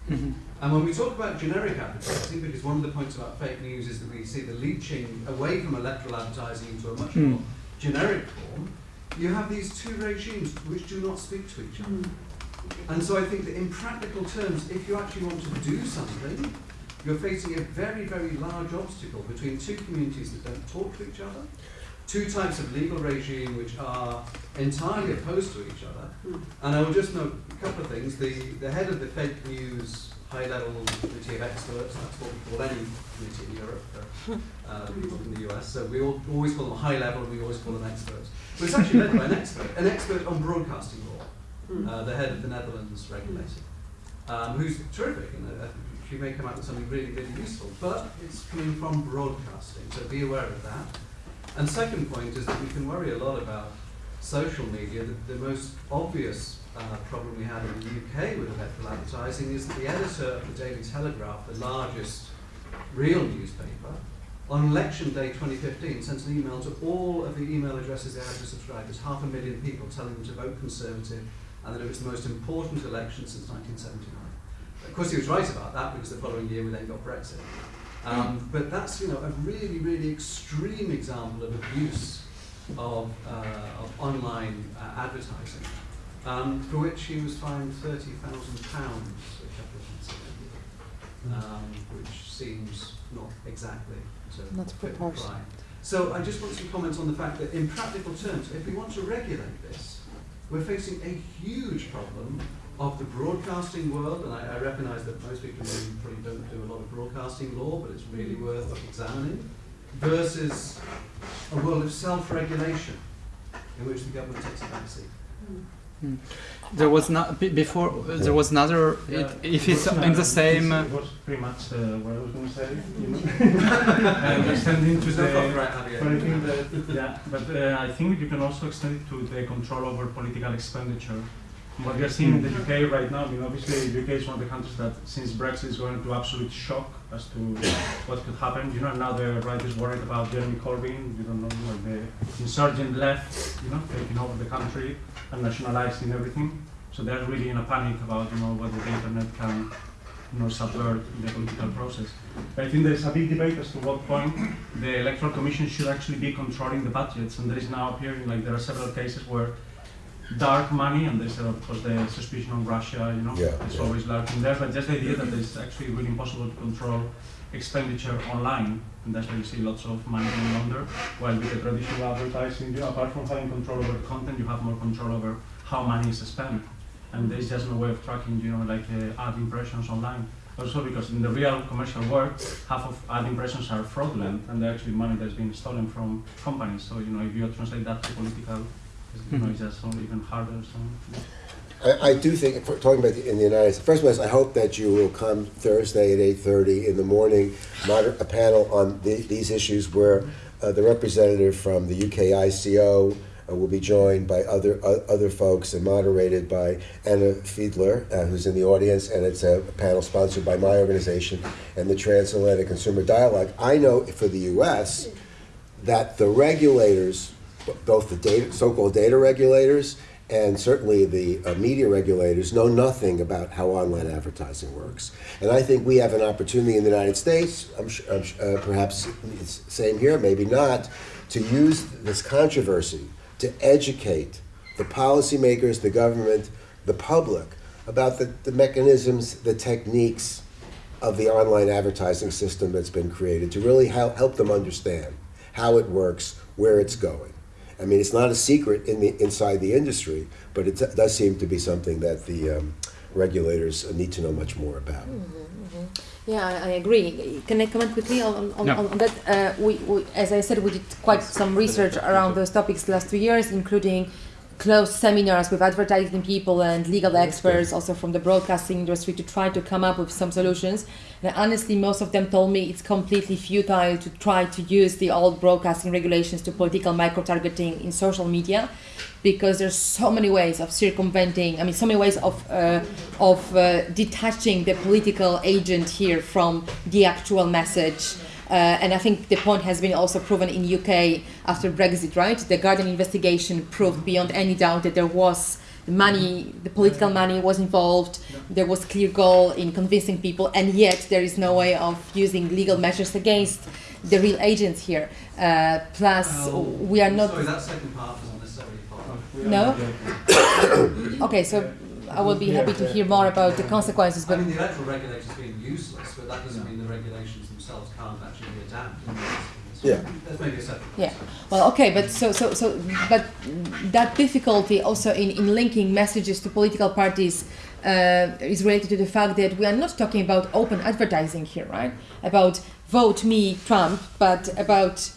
Mhm. And when we talk about generic advertising, because one of the points about fake news is that we see the leaching away from electoral advertising into a much Mm. more generic form, you have these two regimes which do not speak to each other. And so I think that in practical terms, if you actually want to do something, you're facing a very, very large obstacle between two communities that don't talk to each other, two types of legal regime which are entirely opposed to each other. And I will just note a couple of things. The, the head of the fake news high level committee of experts, that's what we call any committee in Europe for uh, people from the US. So we all, always call them high level and we always call them experts. But it's actually led by an expert, an expert on broadcasting law, uh, the head of the Netherlands regulator, um, who's terrific and uh, she may come out with something really, really useful. But it's coming from broadcasting, so be aware of that. And second point is that we can worry a lot about social media. The, the most obvious uh, problem we had in the UK with electoral advertising is that the editor of the Daily Telegraph, the largest real newspaper, on election day 2015 sent an email to all of the email addresses they had to subscribers, half a million people telling them to vote Conservative and that it was the most important election since 1979. Of course, he was right about that because the following year we then got Brexit. Um, but that's you know a really, really extreme example of abuse of, uh, of online uh, advertising, um, for which he was fined thirty thousand pounds a couple of months ago, um, which seems not exactly to Not fit the crime. So I just want to comment on the fact that in practical terms, if we want to regulate this, we're facing a huge problem of the broadcasting world, and I, I recognise that most people probably don't do a lot of broadcasting law, but it's really worth examining, versus a world of self-regulation in which the government takes a backseat. There was not before. uh, There was another. It, if it's in the same. uh, It was pretty much uh, what I was going to say. You know? and extending to There's no the. copyright, Javier. But I think that, yeah, but uh, I think you can also extend it to the control over political expenditure. What we are seeing in the UK right now, I mean, obviously, the UK is one of the countries that, since Brexit, is going to absolute shock as to what could happen. You know, now the right is worried about Jeremy Corbyn. You don't know, like the insurgent left, you know, taking over the country and nationalising everything. So they're really in a panic about, you know, whether the internet can, you know, subvert the political process. But I think there's a big debate as to what point the electoral commission should actually be controlling the budgets, and there is now appearing like there are several cases where dark money, and there's of course the suspicion of Russia, you know, Yeah, it's yeah. always lurking there. But just the idea that it's actually really impossible to control expenditure online, and that's why you see lots of money being laundered. While with the traditional advertising, you apart from having control over content, you have more control over how money is spent, and there's just no way of tracking, you know, like uh, ad impressions online. Also, because in the real commercial world, half of ad impressions are fraudulent, and they're actually money that's been stolen from companies. So, you know, if you translate that to political, I, do think, talking about the, in the United States, first of all, I hope that you will come Thursday at 8.30 in the morning, moder- a panel on the, these issues where uh, the representative from the UK ICO uh, will be joined by other uh, other folks and moderated by Anna Fielder, uh, who's in the audience, and it's a panel sponsored by my organization and the Transatlantic Consumer Dialogue. I know for the U.S. that the regulators, both the data, so-called data regulators and certainly the uh, media regulators, know nothing about how online advertising works. And I think we have an opportunity in the United States, I'm su- I'm uh, perhaps it's same here, maybe not, to use this controversy to educate the policymakers, the government, the public about the, the mechanisms, the techniques of the online advertising system that's been created to really help, help them understand how it works, where it's going. I mean, it's not a secret in the, inside the industry, but it does seem to be something that the um, regulators need to know much more about. Yeah, I, I agree. Can I comment quickly on, on, No. on, on that? Uh, we, we, as I said, we did quite some research around those topics the last two years, including closed seminars with advertising people and legal experts, also from the broadcasting industry, to try to come up with some solutions. And honestly, most of them told me it's completely futile to try to use the old broadcasting regulations to political micro-targeting in social media because there's so many ways of circumventing i mean so many ways of uh, of uh, detaching the political agent here from the actual message and I think the point has been also proven in UK after Brexit, right? The Guardian investigation proved beyond any doubt that there was money, the political money was involved. There was clear goal in convincing people, and yet there is no way of using legal measures against the real agents here. Uh, plus, Well, we are not. Sorry, that second part isn't necessarily. No? Okay, so I will be happy to hear more about the consequences, But I but mean, the electoral regulations being useless, but that doesn't mean the regulations themselves can't actually be adapted. Yeah. That's maybe a separate. yeah. Well, okay, but so so so but that difficulty also in, in linking messages to political parties uh, is related to the fact that we are not talking about open advertising here, right? About vote me Trump, but about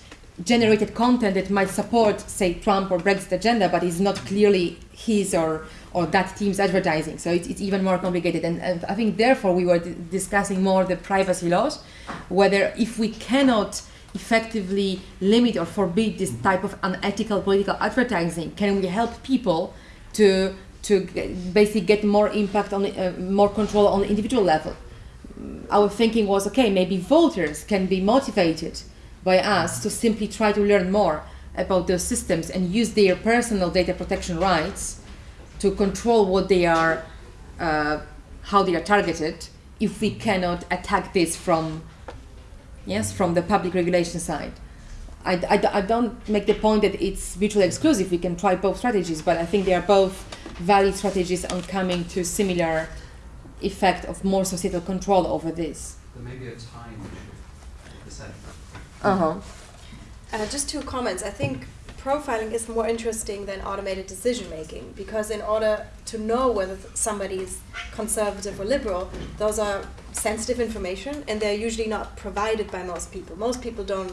generated content that might support, say, Trump or Brexit agenda, but is not clearly his or or that team's advertising. So it's, it's even more complicated. And, and I think therefore we were d- discussing more the privacy laws, whether if we cannot effectively limit or forbid this mm-hmm. type of unethical political advertising, can we help people to to basically get more impact on uh, more control on the individual level? Mm, our thinking was okay maybe voters can be motivated by us to simply try to learn more about those systems and use their personal data protection rights to control what they are, uh, how they are targeted, if we cannot attack this from, yes, from the public regulation side. I, I, I don't make the point that it's mutually exclusive. We can try both strategies, but I think they are both valid strategies on coming to similar effect of more societal control over this. There may be a time issue at the centre. Uh-huh. Uh, just two comments. I think profiling is more interesting than automated decision making because in order to know whether somebody is conservative or liberal, those are sensitive information and they're usually not provided by most people. Most people don't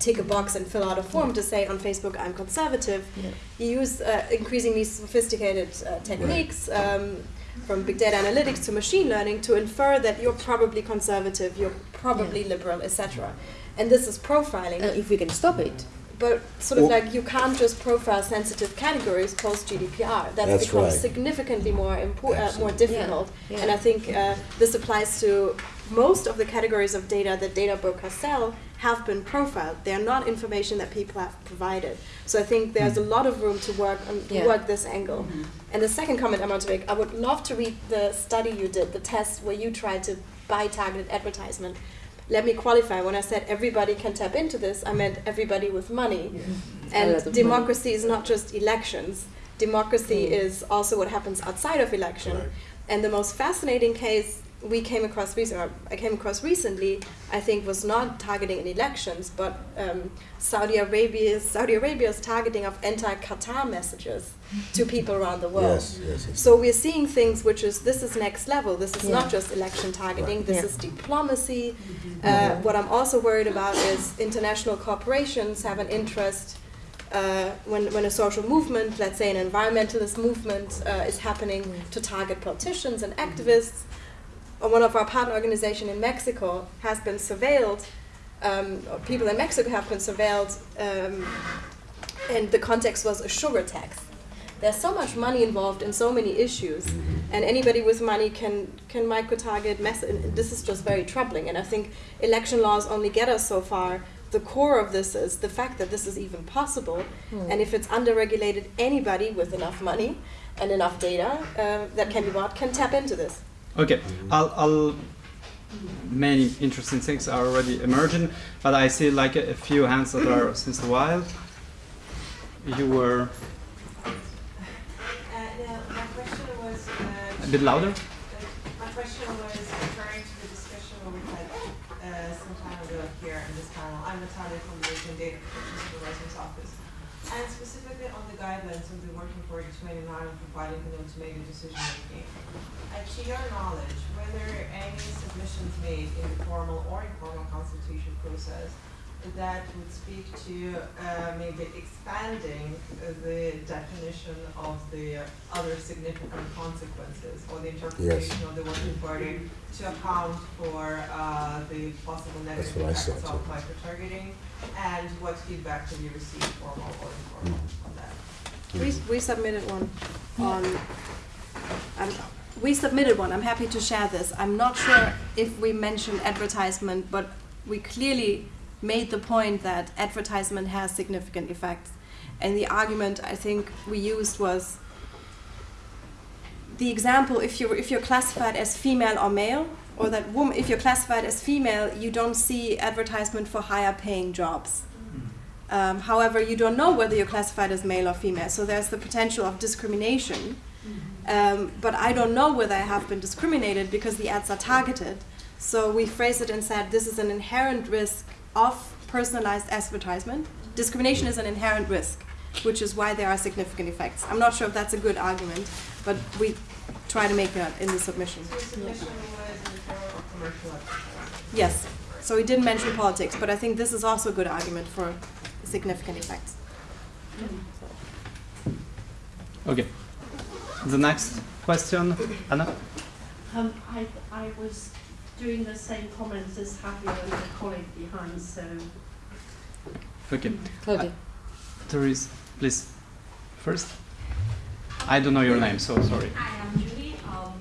tick a box and fill out a form to say on Facebook I'm conservative. Yeah. You use uh, increasingly sophisticated uh, techniques. Um, from big data analytics to machine learning to infer that you're probably conservative, you're probably liberal, etc. And this is profiling. And if we can stop it, But sort of Well- like you can't just profile sensitive categories post GDPR. That's, That's become right. significantly more impo- uh, more difficult. Yeah, And I think uh, this applies to most of the categories of data that data brokers sell have been profiled. They are not information that people have provided. So I think there's a lot of room to work on Yeah. work this angle. And the second comment I want to make, I would love to read the study you did, the test where you tried to buy targeted advertisement. Let me qualify. When I said everybody can tap into this, I meant everybody with money. A lot of And money. democracy is not just elections. Democracy Mm. is also what happens outside of election. Right. And the most fascinating case we came across recently, I came across recently, I think, was not targeting in elections, but um, Saudi Arabia's Saudi Arabia's targeting of anti-Qatar messages to people around the world. Yes, yes. yes. So we're seeing things which is this is next level. This is Yeah. not just election targeting. This Yeah. is diplomacy. Uh, what I'm also worried about is international corporations have an interest uh, when when a social movement, let's say an environmentalist movement, uh, is happening to target politicians and activists. Or one of our partner organization in Mexico has been surveilled. Um, people in Mexico have been surveilled, um, and the context was a sugar tax there's so much money involved in so many issues and anybody with money can can micro target mess this is just very troubling and i think election laws only get us so far. The core of this is the fact that this is even possible and if it's under-regulated anybody with enough money and enough data uh, that can be bought can tap into this. Okay, I'll, I'll many interesting things are already emerging, but I see like a, a few hands that are since a while. You were Uh, no, my question was, uh, a bit louder. my question was referring to the discussion we had uh, some time ago here in this panel. I'm Natalia from the European Data Protection Supervisor's Office. And specifically on the guidelines of the Working Party 29 on profiling make automated decision making. Uh, to your knowledge, whether any submissions made in the formal or informal consultation process that would speak to uh, maybe expanding uh, the definition of the other significant consequences or the interpretation of the working party to account for uh, the possible negative effects of too. micro-targeting and what feedback have you received, formal or informal, on that? we, we submitted one on um, we submitted one. I'm happy to share this. I'm not sure if we mentioned advertisement but we clearly made the point that advertisement has significant effects. And the argument i think we used was the example if you're if you're classified as female or male or that woman if you're classified as female you don't see advertisement for higher paying jobs. Um, however you don't know whether you're classified as male or female so there's the potential of discrimination. Um, but i don't know whether i have been discriminated because the ads are targeted. So we phrased it and said this is an inherent risk of personalized advertisement discrimination is an inherent risk which is why there are significant effects i'm not sure if that's a good argument but we try to make that in the submission So submission was in the form of commercial advertising? Yes. So we didn't mention politics, but I think this is also a good argument for significant effects. Okay. The next question, Anna. Um, I, I was doing the same comments as Javier and my colleague behind, so Okay. Claudia. Therese, please. First. I don't know your name, so sorry. Hi, I'm Julie. Um,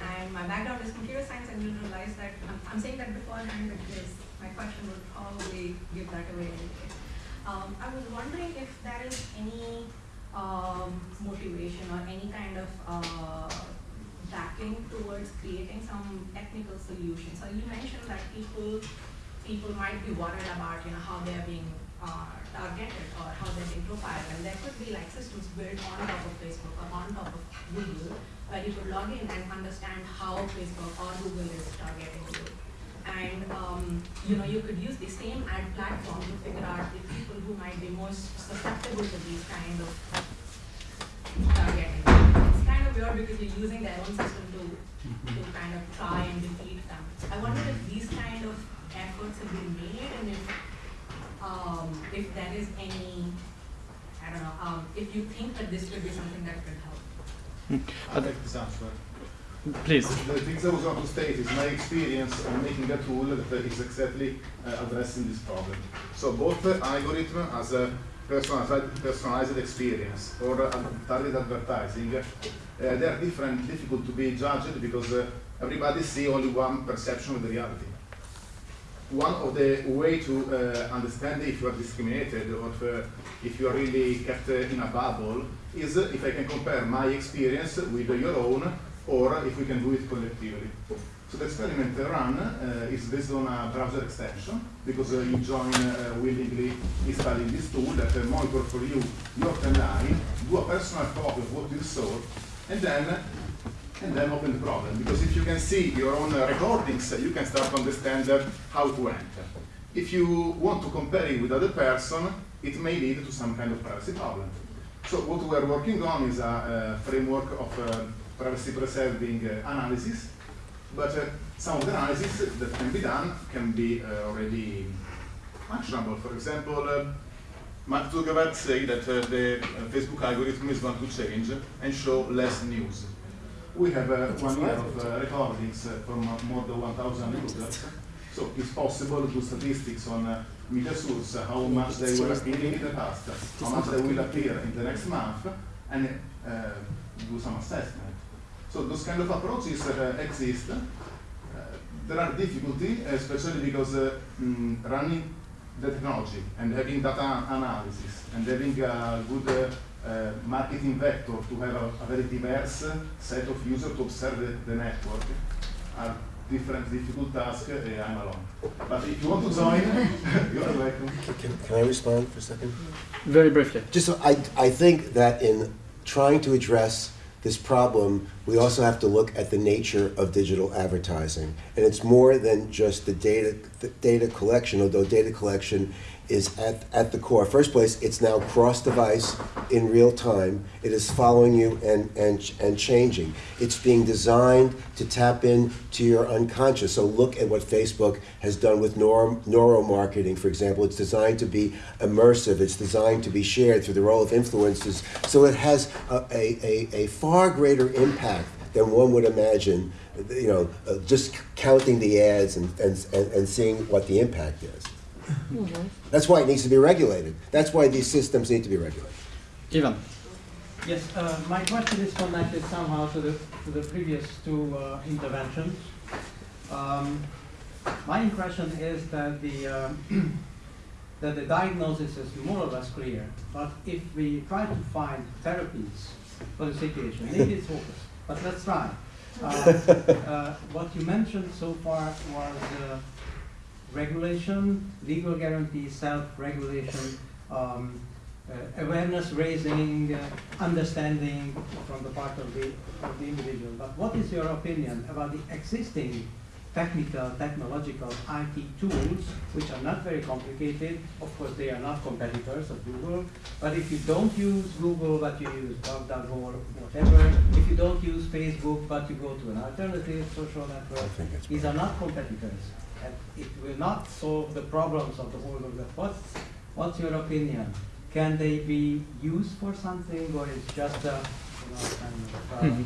and my background is computer science. I didn't realize that I'm, I'm saying that beforehand because my question would probably give that away anyway. Um, I was wondering if there is any um, motivation or any kind of uh, backing towards creating some technical solutions. So you mentioned that people people might be worried about you know how they are being uh, targeted or how they're being profiled, and there could be like systems built on top of Facebook or on top of Google where you could log in and understand how Facebook or Google is targeting you. And um, you know, you could use the same ad platform to figure out the people who might be most susceptible to these kind of targeting. It's kind of weird because you're using their own system to to kind of try and defeat them. I wonder if these kind of efforts have been made and if um, if there is any I don't know, um, if you think that this could be something that could help. I'll take this answer. Please. The things I was going to state is my experience on making a tool that is exactly uh, addressing this problem. So both the algorithm as a personalized, personalized experience or targeted advertising, uh, they are different, difficult to be judged because uh, everybody see only one perception of the reality. One of the way to uh, understand if you are discriminated or if, if you are really kept in a bubble is if I can compare my experience with your own or if we can do it collectively. So the experiment run uh, is based on a browser extension because uh, you join uh, willingly installing this tool that uh, monitor for you your timeline, do a personal copy of what you saw, and then and then open the problem. Because if you can see your own uh, recordings, uh, you can start to understand uh, how to enter. If you want to compare it with other person, it may lead to some kind of privacy problem. So what we are working on is a, a framework of uh, privacy preserving uh, analysis, but uh, some of the analysis that can be done can be uh, already actionable. For example, uh, Mark Zuckerberg said that uh, the Facebook algorithm is going to change and show less news. We have uh, one year of uh, recordings from more than 1,000 users. So it's possible to do statistics on uh, media source, how much they were appearing in the past, how much they will appear in the next month, and uh, do some assessment. So those kind of approaches uh, exist. Uh, there are difficulties, especially because uh, mm, running the technology and having data analysis and having a good uh, uh, marketing vector to have a, a very diverse set of users to observe the, the network are different difficult tasks uh, I'm alone. But if you want to join, you're welcome. Can, can I respond for a second? Very briefly. Just so I, I think that in trying to address this problem, we also have to look at the nature of digital advertising. And it's more than just the data, the data collection, although data collection is at, at the core. First place, it's now cross-device in real time. It is following you and, and, and changing. It's being designed to tap into your unconscious. So look at what Facebook has done with neuro, neuromarketing, for example. It's designed to be immersive. It's designed to be shared through the role of influencers. So it has a, a, a, a far greater impact than one would imagine, you know, uh, just counting the ads and, and, and, and seeing what the impact is. That's why it needs to be regulated. That's why these systems need to be regulated. Ivan. Yes, uh, my question is connected somehow to the, to the previous two uh, interventions. Um, my impression is that the, uh, that the diagnosis is more or less clear, but if we try to find therapies for the situation, maybe it's hopeless, but let's try. Uh, uh, what you mentioned so far was uh, regulation, legal guarantee, self-regulation, um, uh, awareness raising, uh, understanding from the part of the, of the individual. But what is your opinion about the existing technical, technological IT tools, which are not very complicated? Of course, they are not competitors of Google. But if you don't use Google, but you use DuckDuckGo or whatever, if you don't use Facebook, but you go to an alternative social network, these are not competitors. And it will not solve the problems of the whole world. What's, what's your opinion? Can they be used for something, or it's just a you know, kind of uh, Mhm.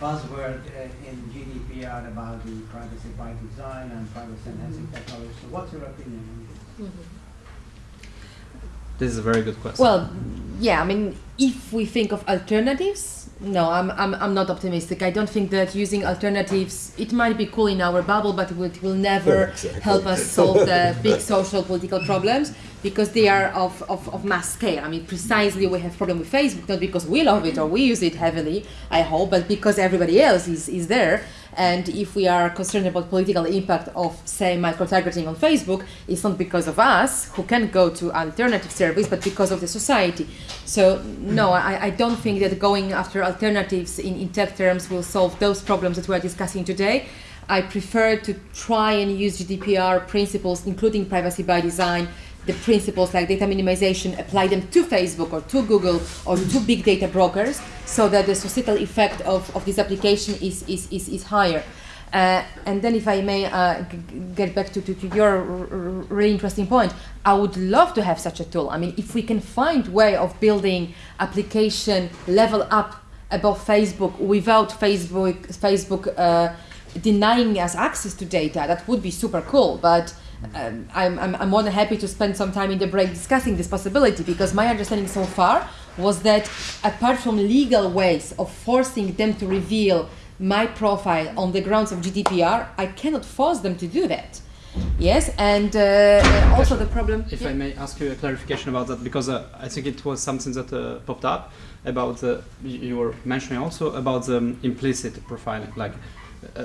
buzzword uh, in GDPR about the privacy by design and privacy enhancing technology? So, what's your opinion on this? This is a very good question. Well, yeah, I mean, if we think of alternatives, no, I'm, I'm, I'm not optimistic. I don't think that using alternatives, it might be cool in our bubble, but it will, never exactly. help us solve the big social political problems because they are of, of, of mass scale. I mean, precisely we have problem with Facebook, not because we love it or we use it heavily, I hope, but because everybody else is, is there. And if we are concerned about political impact of, say, micro-targeting on Facebook, it's not because of us who can go to alternative service, but because of the society. So no, I, I don't think that going after alternatives in, in tech terms will solve those problems that we are discussing today. I prefer to try and use GDPR principles, including privacy by design, the principles like data minimization, apply them to Facebook or to Google or to big data brokers so that the societal effect of, of this application is, is, is, is higher. Uh, and then if I may uh, get back to, to, to your really interesting point, I would love to have such a tool. I mean, if we can find way of building application level up above Facebook without Facebook, Facebook uh, denying us access to data, that would be super cool. But um, I'm, I'm, I'm more than happy to spend some time in the break discussing this possibility because my understanding so far was that apart from legal ways of forcing them to reveal my profile on the grounds of GDPR, I cannot force them to do that. Yes, and uh, also the problem. If Yeah. I may ask you a clarification about that, because uh, I think it was something that uh, popped up about uh, you were mentioning also about the um, implicit profiling. Like, uh,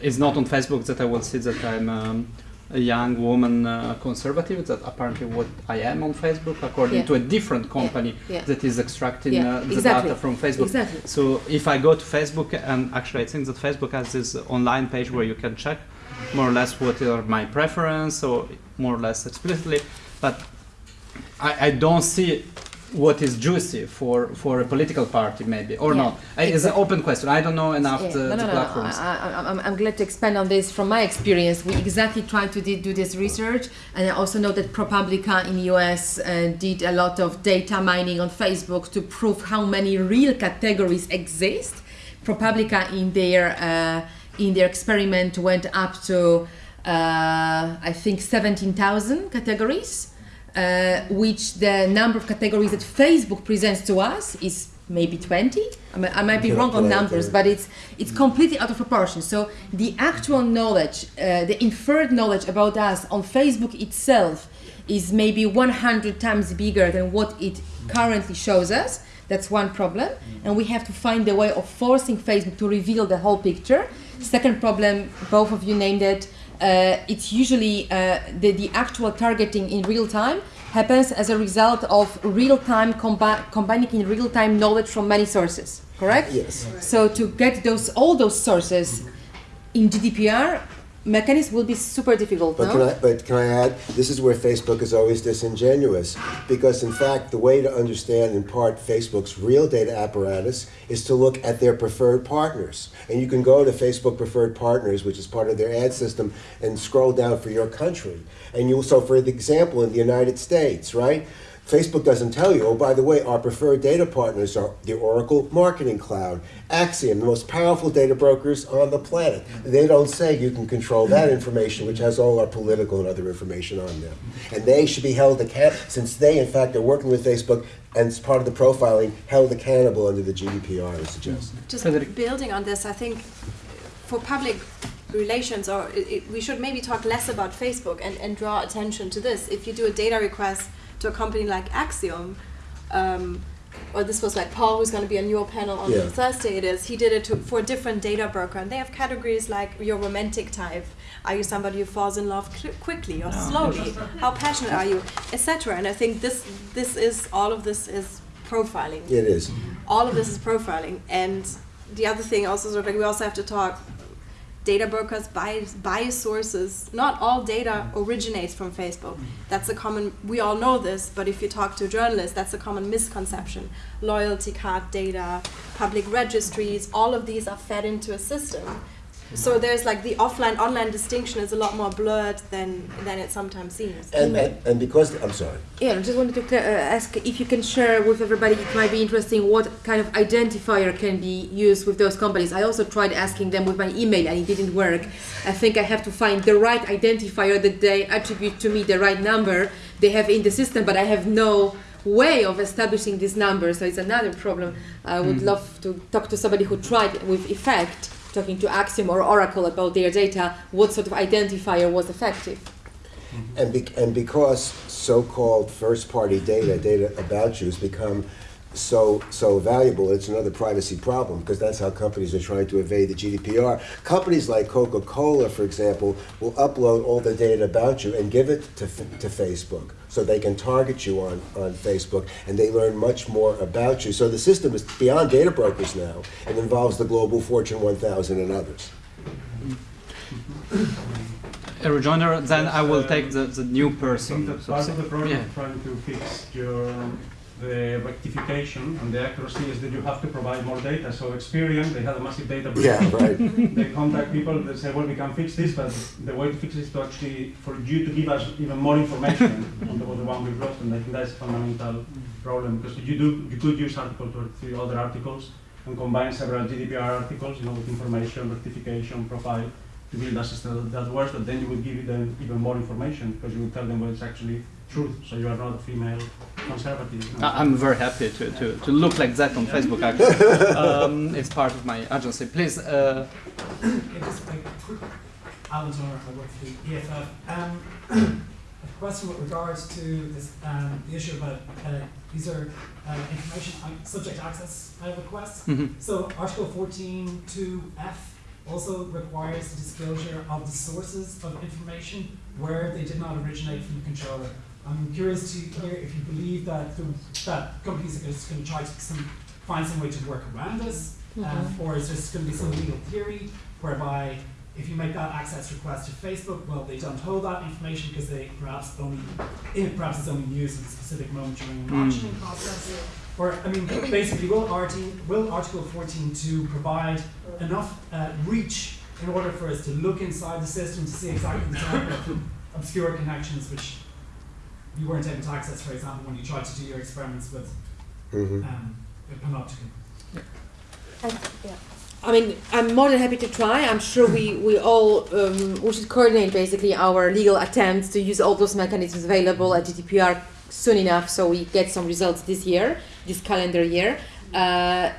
it's not on Facebook that I will see that I'm um, a young woman uh, conservative. That apparently what I am on Facebook, according Yeah. to a different company yeah. that is extracting Yeah, uh, the exactly. data from Facebook. Exactly. So if I go to Facebook, and actually I think that Facebook has this online page where you can check more or less what are my preference, or more or less explicitly, but I, I don't see what is juicy for, for a political party maybe or Yeah, not. I, it's an open question. I don't know enough Yeah, the, no, no, no, platforms. I, I, I'm, I'm glad to expand on this from my experience. We exactly tried to do this research, and I also know that ProPublica in US uh, did a lot of data mining on Facebook to prove how many real categories exist. ProPublica in their uh, in their experiment went up to uh, I think 17,000 categories uh, which the number of categories that Facebook presents to us is maybe 20. I, mean, I might be wrong on numbers, but it's it's completely out of proportion. So the actual knowledge, uh, the inferred knowledge about us on Facebook itself is maybe 100 times bigger than what it currently shows us. That's one problem, and we have to find a way of forcing Facebook to reveal the whole picture. Second problem, both of you named it. Uh, it's usually uh, the, the actual targeting in real time happens as a result of real time combi- combining in real time knowledge from many sources. Correct? Yes. So to get those all those sources in GDPR mechanism will be super difficult. But no? can I, but can I add, this is where Facebook is always disingenuous, because in fact, the way to understand in part Facebook's real data apparatus is to look at their preferred partners. And you can go to Facebook preferred partners, which is part of their ad system, and scroll down for your country. And you, so for example, in the United States, right? Facebook doesn't tell you, oh, by the way, our preferred data partners are the Oracle Marketing Cloud, Acxiom, the most powerful data brokers on the planet. They don't say you can control that information, which has all our political and other information on them. And they should be held accountable, since they, in fact, are working with Facebook and as part of the profiling, held accountable under the GDPR, I suggest. Mm-hmm. Just building on this, I think for public relations, or it, it, we should maybe talk less about Facebook and, and draw attention to this. If you do a data request to a company like Acxiom, um, or this was like Paul, who's going to be on your panel on Yeah. Thursday. It is he did it to, for a different data broker, and they have categories like your romantic type. Are you somebody who falls in love cl- quickly or slowly? How passionate are you, etc. And I think this this is all of this is profiling It is. all of this is profiling and the other thing also sort of like we also have to talk data brokers bias, bias sources. Not all data mm. originates from facebook. That's a common we all know this but if you talk to journalists that's a common misconception. Loyalty card data public registries all of these are fed into a system so there's like the offline online distinction is a lot more blurred than than it sometimes seems And, and, and because, I'm sorry. Yeah, I just wanted to uh, ask if you can share with everybody, it might be interesting, what kind of identifier can be used with those companies. I also tried asking them with my email and it didn't work. I think I have to find the right identifier that they attribute to me, the right number, they have in the system, but I have no way of establishing this number. So it's another problem. I would Mm. love to talk to somebody who tried with effect, talking to Acxiom or Oracle about their data, what sort of identifier was effective. Mm-hmm. And, be, and because so-called first-party data, data about you, has become so so valuable, it's another privacy problem because that's how companies are trying to evade the GDPR. Companies like Coca-Cola, for example, will upload all the data about you and give it to, to Facebook so they can target you on, on Facebook and they learn much more about you. So the system is beyond data brokers now. It involves the global Fortune 1000 and others. A rejoinder, then I will Uh, take the, the new I think person. that so part of the problem Yeah. trying to fix your the rectification and the accuracy is that you have to provide more data. So Experian, they had a massive data breach. Yeah, right. they contact people, they say, well, we can fix this, but the way to fix it is to actually, for you to give us even more information on the, the one we've lost, and I think that's a fundamental problem, because you do, you could use Article 23, other articles, and combine several GDPR articles, you know, with information, rectification, profile, to build a system that works, but then you would give them even more information, because you would tell them what it's actually truth, so you are not a female conservative. you know. I- I'm very happy to, to, to look like that on Facebook actually. um, it's part of my agency. Please, uh, Yeah, just a quick, Alan Toner, I work for the EFF. Um, a question with regards to this, um, the issue about uh, these are uh, information uh, subject access uh, requests. Mhm. So Article 14.2F also requires the disclosure of the sources of information where they did not originate from the controller. I'm curious to hear if you believe that the, that companies are just going to try to some, find some way to work around this, um, Mhm. or is there going to be some legal theory whereby if you make that access request to Facebook, well, they don't hold that information because they perhaps only, eh, perhaps it's only used at a specific moment during an Mm. process. Or, I mean, basically, will, RT, will Article 14.2 provide enough uh, reach in order for us to look inside the system to see exactly the type of obscure connections which you weren't able to access, for example, when you tried to do your experiments with Mhm. um, with Panoptykon? I mean, I'm more than happy to try. I'm sure we, we all um, we should coordinate basically our legal attempts to use all those mechanisms available at GDPR soon enough so we get some results this year, this calendar year. Uh,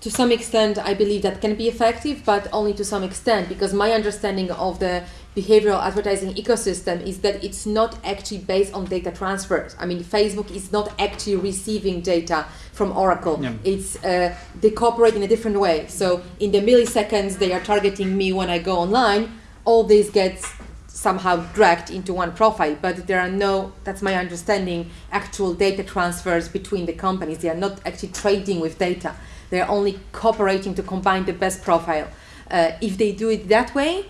to some extent, I believe that can be effective, but only to some extent because my understanding of the behavioral advertising ecosystem is that it's not actually based on data transfers. I mean, Facebook is not actually receiving data from Oracle. It's uh, they cooperate in a different way. So in the milliseconds they are targeting me when I go online, all this gets somehow dragged into one profile. But there are no, that's my understanding, actual data transfers between the companies. They are not actually trading with data. They are only cooperating to combine the best profile. Uh, if they do it that way,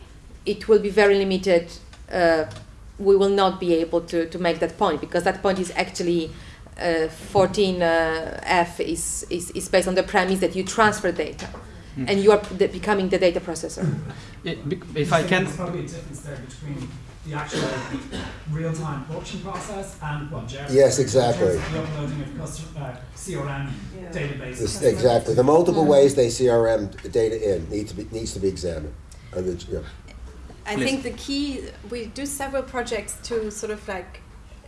it will be very limited. Uh, we will not be able to, to make that point because that point is actually uh, 14F is, is, is based on the premise that you transfer data Mm. and you are the, becoming the data processor. it- if I can, There's probably a difference there between the actual real-time auction process and what Jerry Yes, said in terms exactly. of the uploading of custom, uh, CRM Yeah. databases. This- Exactly. The multiple Mm. ways they CRM data in need to be, needs to be examined. Uh, the- yeah. I Please. think the key, we do several projects to sort of like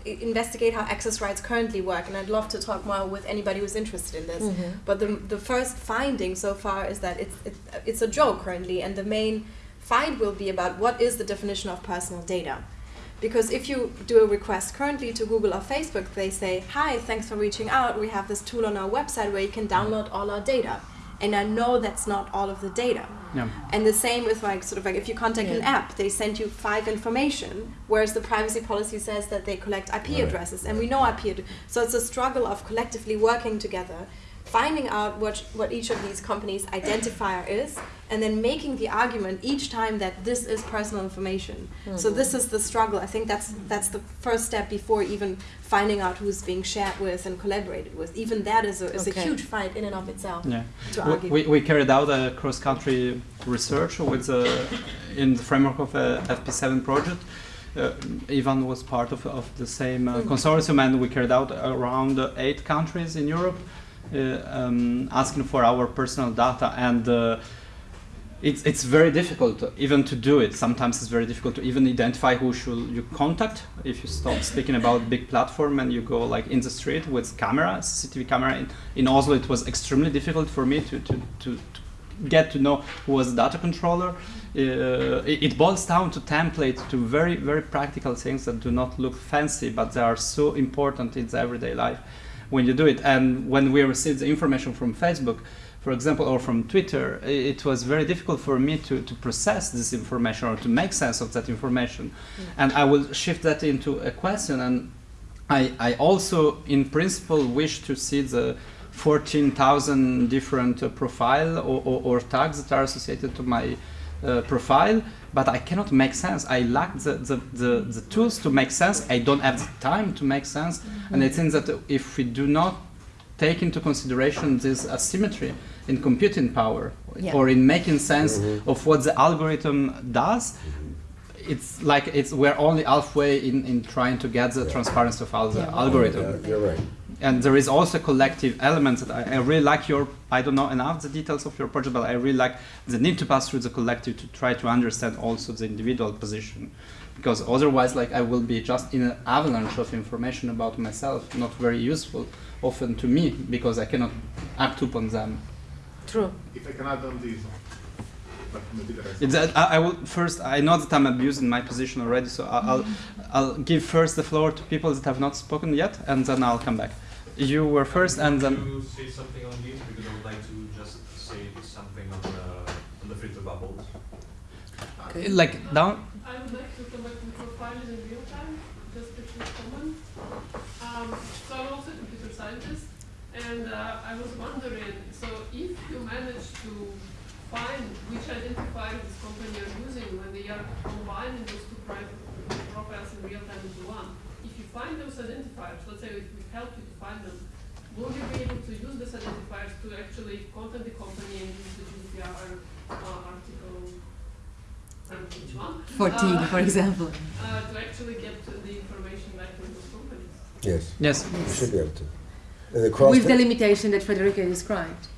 investigate how access rights currently work, and I'd love to talk more with anybody who's interested in this. Mhm. But the, the first finding so far is that it's, it's, it's a joke currently, and the main fight will be about what is the definition of personal data. Because if you do a request currently to Google or Facebook, they say, Hi, thanks for reaching out. We have this tool on our website where you can download all our data. And I know that's not all of the data. Yeah. And the same with like sort of like if you contact an app, they send you five information, whereas the privacy policy says that they collect IP Right. addresses, and we know IP. Ad- so it's a struggle of collectively working together, finding out what what each of these companies' identifier is, and then making the argument each time that this is personal information. So Mhm. this is the struggle. I think that's that's the first step before even finding out who's being shared with and collaborated with. Even that is a is a huge fight in and of itself. Yeah. To We- argue. We, we carried out a cross-country research with uh, in the framework of a FP7 project. Uh, Ivan was part of, of the same uh, Mm. consortium, and we carried out around uh, eight countries in Europe, uh, um, asking for our personal data. And uh, it's it's very difficult even to do it. Sometimes it's very difficult to even identify who should you contact. If you stop speaking about big platform and you go like in the street with camera, CCTV camera in, in Oslo, it was extremely difficult for me to to, to, to get to know who was the data controller. Uh, it, it boils down to templates, to very very practical things that do not look fancy, but they are so important in the everyday life when you do it. And when we received the information from Facebook, for example, or from Twitter, it was very difficult for me to, to process this information or to make sense of that information. And I will shift that into a question. And I, I also, in principle, wish to see the 14,000 different uh, profile or, or, or tags that are associated to my uh, profile, but I cannot make sense. I lack the, the, the, the tools to make sense. I don't have the time to make sense. And I think that if we do not take into consideration this asymmetry in computing power Yeah. or in making sense Mhm. of what the algorithm does, it's like it's we're only halfway in, in trying to get the transparency of all the algorithm. Yeah, You're right. And there is also collective elements that I, I really like your I don't know enough the details of your project, but I really like the need to pass through the collective to try to understand also the individual position. Because otherwise like I will be just in an avalanche of information about myself, not very useful often to me because I cannot act upon them. True. If I can add on this, but maybe the. It's, uh, I, I will first. I know that I'm abusing my position already, so I- I'll I'll give first the floor to people that have not spoken yet, and then I'll come back. You were first, and then to say something on this because I would like to just say something on the on the filter bubbles. like down. I would like to come back to profiles in real time, just a quick comment. Um, so I'm also a computer scientist, and uh, I was wondering, so if you manage to find which identifier this company are using when they are combining those two private profiles in real time into one, if you find those identifiers, let's say if we help you to find them, will you be able to use these identifiers to actually contact the company and use the GDPR uh, article I don't know which one. 14, Uh, for example. Uh, to actually get the information back from those companies. Yes. Yes. You should be able to. And the cross. With the limitation that Federica described.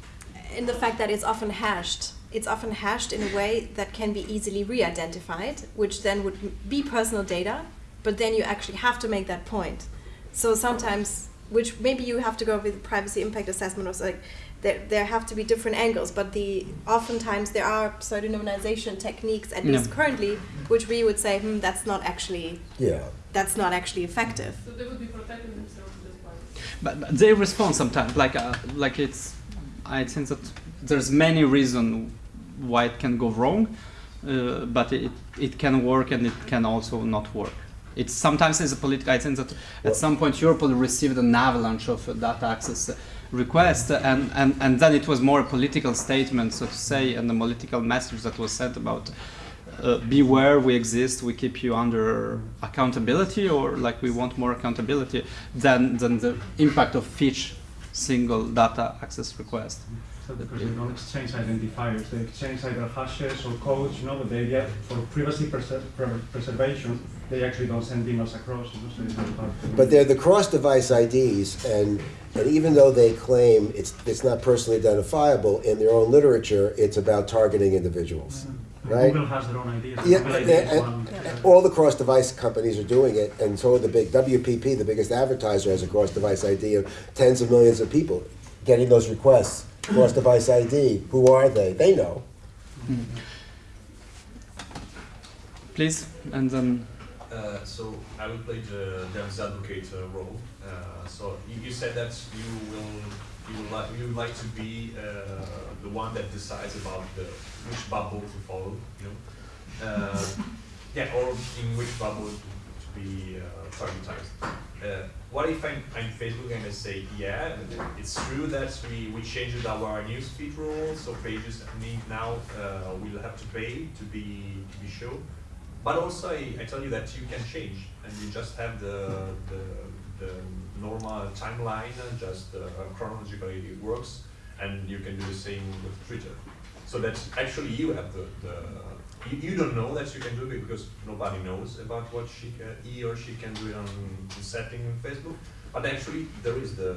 in the fact that it's often hashed. It's often hashed in a way that can be easily re-identified, which then would be personal data, but then you actually have to make that point. So sometimes, which maybe you have to go with the privacy impact assessment or so, like there, there have to be different angles, but the oftentimes there are pseudonymization techniques, at Yeah. least currently, which we would say, hmm, that's not actually Yeah. that's not actually effective. So they would be protecting themselves just by But, but they respond sometimes. Like uh, like it's. I think that there's many reasons why it can go wrong, uh, but it it can work and it can also not work. It's sometimes it's a political. I think that at some point Europol received an avalanche of data access requests, and, and and then it was more a political statement, so to say, and a political message that was sent about. Uh, beware, we exist. We keep you under accountability, or like we want more accountability than than the impact of each single data access request. So because they don't exchange identifiers, they exchange either hashes or codes, you know, but they get for privacy preser- pre- preservation, they actually don't send emails across, you know, so it's not hard to- But they're the cross-device IDs, and, and even though they claim it's, it's not personally identifiable, in their own literature, it's about targeting individuals, mm-hmm. right? Google has their own ideas. Yeah, Google and, and- one. all the cross-device companies are doing it, and so are the big WPP, the biggest advertiser, has a cross-device ID of tens of millions of people getting those requests. Cross-device ID, who are they? They know. Hmm. Please, and then Uh, so I will play the devil's advocate uh, role. Uh, so you, you said that you will you would like you would like to be uh, the one that decides about the which bubble to follow. You know, uh, yeah, or in which bubble to, be uh, targetized. What if I'm, I'm Facebook and I say, yeah, it's true that we, we changed our newsfeed rules, so pages need now will have to pay to be to be shown. But also, I, I tell you that you can change, and you just have the the, the normal timeline, just uh, chronologically it works, and you can do the same with Twitter. So that actually you have the, the you, you don't know that you can do it because nobody knows about what she he or she can do it on setting in Facebook, but actually there is the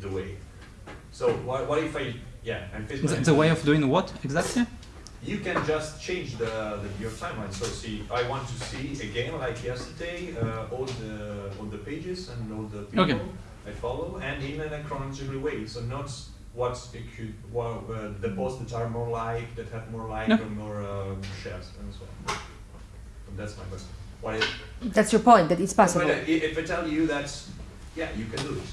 the way. So what, what if I yeah, and Facebook the way of doing what exactly? You can just change the, the your timeline. So see, I want to see again like yesterday uh, all the all the pages and all the people Okay. I follow, and in a chronological way. So not what it could, well, uh, the posts that are more like, that have more like No. or more um, shares and so on. So that's my question. What if, That's your point, that it's possible. But, uh, i- if I tell you that, yeah, you can do it.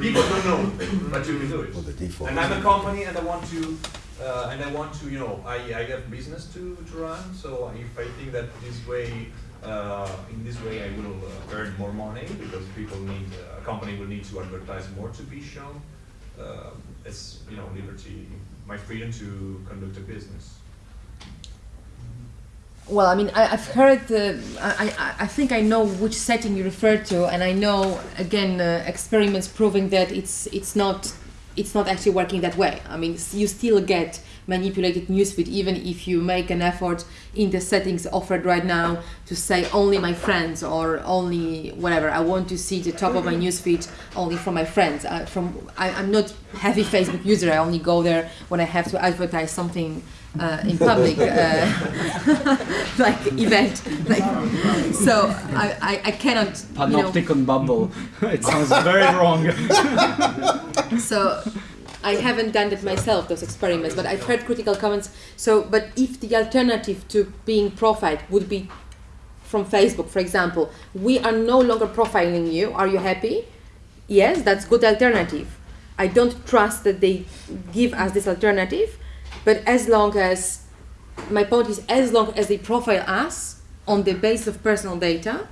People don't know, but you can do it. Well, the default And I'm a company and I want to, uh, and I want to, you know, I, I have business to, to run, so if I think that this way, uh, in this way I will uh, earn more money because people need, uh, a company will need to advertise more to be shown. Uh, it's, you know, liberty, my freedom to conduct a business. Well, I mean, I, I've heard, uh, I, I, I think I know which setting you refer to, and I know, again, uh, experiments proving that it's, it's, not, it's not actually working that way. I mean, you still get manipulated newsfeed even if you make an effort in the settings offered right now to say only my friends or only whatever. I want to see the top of my newsfeed only from my friends. Uh, from I, I'm not heavy Facebook user. I only go there when I have to advertise something uh, in public, uh, like event. Like, so I, I, I cannot. You know, Panoptykon bubble. it sounds very wrong. so I haven't done that myself, those experiments, but I've heard critical comments. So, but if the alternative to being profiled would be from Facebook, for example, we are no longer profiling you. Are you happy? Yes, that's good alternative. I don't trust that they give us this alternative, but as long as my point is, as long as they profile us on the basis of personal data,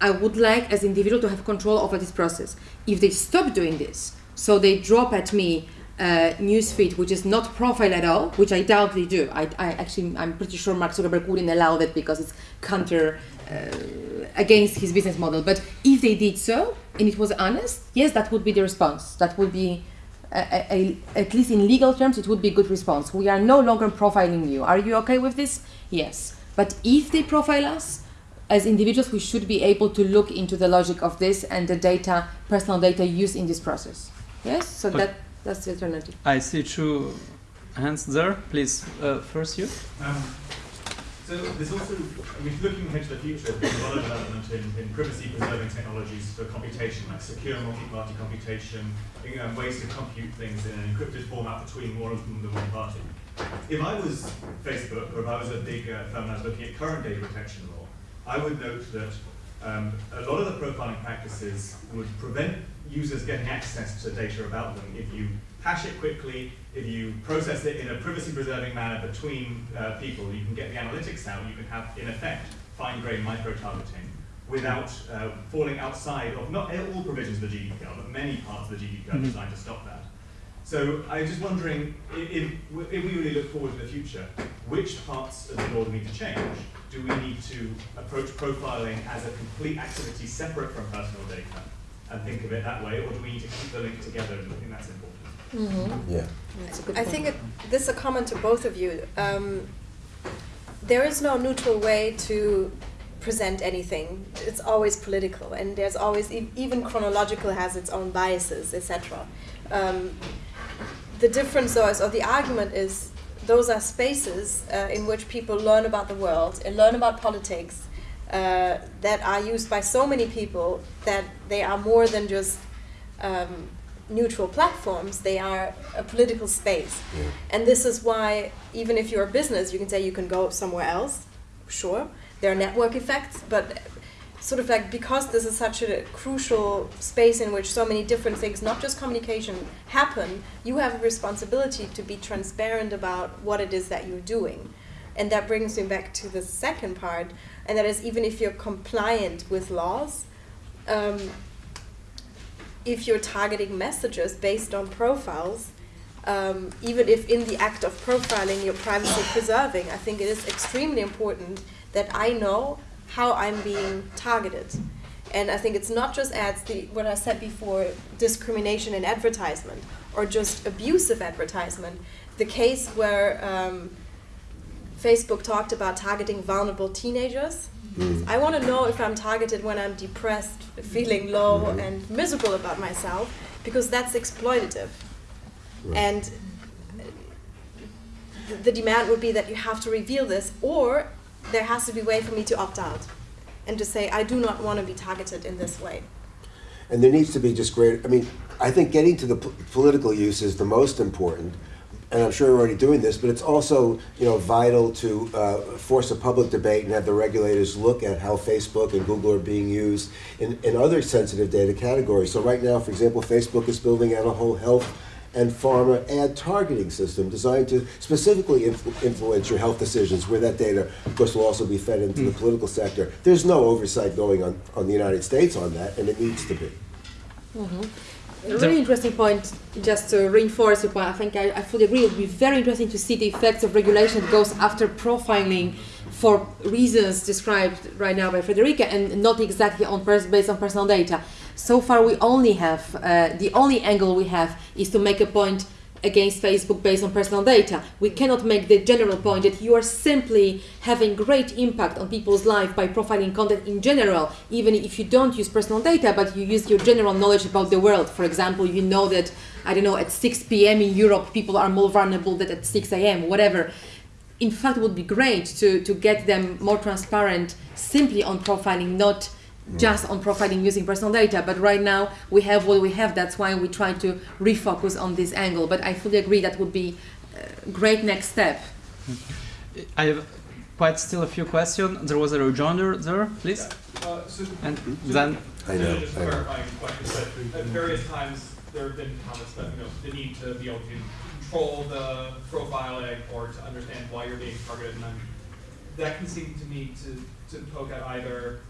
I would like as individual to have control over this process. If they stop doing this, so they drop at me uh, newsfeed which is not profile at all, which I doubt they do. I, I actually I'm pretty sure Mark Zuckerberg wouldn't allow that because it's counter uh, against his business model. But if they did so and it was honest, yes, that would be the response. That would be at least in legal terms, it would be a good response. We are no longer profiling you. Are you okay with this? Yes. But if they profile us, as individuals, we should be able to look into the logic of this and the data, personal data used in this process. Yes, so Okay. that that's the alternative. I see two hands there. Please, uh, first you. Um, so there's also, I mean, looking ahead to the future, there's a lot of development in, in privacy preserving technologies for computation, like secure multi-party computation, know, ways to compute things in an encrypted format between more of them than one party. If I was Facebook, or if I was a big uh, firm I was looking at current data protection law, I would note that um, a lot of the profiling practices would prevent users getting access to data about them if you hash it quickly, if you process it in a privacy-preserving manner between uh, people, you can get the analytics out, you can have, in effect, fine-grained micro-targeting without uh, falling outside of not all provisions of the GDPR, but many parts of the GDPR Mhm. designed to stop that. So I'm just wondering, if, if we really look forward to the future, which parts of the law do we need to change? Do we need to approach profiling as a complete activity separate from personal data and think of it that way, or do we need to keep the link together? And I think that's important. Mm-hmm. Yeah. I think it, this is a comment to both of you. Um, there is no neutral way to present anything. It's always political, and there's always e- even chronological has its own biases, etc. Um, the difference, though, is, or the argument is, those are spaces uh, in which people learn about the world and learn about politics uh, that are used by so many people that they are more than just um, neutral platforms, they are a political space. And this is why, even if you're a business, you can say you can go somewhere else, sure. There are network effects, but sort of like because this is such a crucial space in which so many different things, not just communication, happen, you have a responsibility to be transparent about what it is that you're doing. And that brings me back to the second part, and that is even if you're compliant with laws, um, if you're targeting messages based on profiles, um, even if in the act of profiling you're privacy preserving, I think it is extremely important that I know how I'm being targeted. And I think it's not just ads, the, what I said before, discrimination in advertisement or just abusive advertisement. The case where um, Facebook talked about targeting vulnerable teenagers. Mm. I want to know if I'm targeted when I'm depressed, feeling low, and miserable about myself, because that's exploitative. Right. And the demand would be that you have to reveal this, or there has to be a way for me to opt out and to say I do not want to be targeted in this way. And there needs to be just greater, I mean, I think getting to the p- political use is the most important. And I'm sure you're already doing this, but it's also, you know, vital to uh, force a public debate and have the regulators look at how Facebook and Google are being used in, in other sensitive data categories. So right now, for example, Facebook is building out a whole health and pharma ad targeting system designed to specifically influ- influence your health decisions, where that data, of course, will also be fed into the political sector. There's no oversight going on, on the United States on that, and it needs to be. Mhm. A really interesting point, just to reinforce your point, I think I, I fully agree. It would be very interesting to see the effects of regulation that goes after profiling for reasons described right now by Frederica and not exactly on pers- based on personal data. So far, we only have, uh, the only angle we have is to make a point against Facebook based on personal data. We cannot make the general point that you are simply having great impact on people's life by profiling content in general, even if you don't use personal data, but you use your general knowledge about the world. For example, you know that, I don't know, at 6 p.m. in Europe, people are more vulnerable than at 6 a.m., whatever. In fact, it would be great to, to get them more transparent simply on profiling, not just on profiling using personal data. But right now we have what we have. That's why we try to refocus on this angle. But I fully agree that would be a great next step. I have quite still a few questions. There was a rejoinder there, please. Uh, so, And so- then I know, Just I know. clarifying questions, at various times, there have been comments that, you know, the need to be able to control the profiling or to understand why you're being targeted, and then that can seem to me to, to poke at either,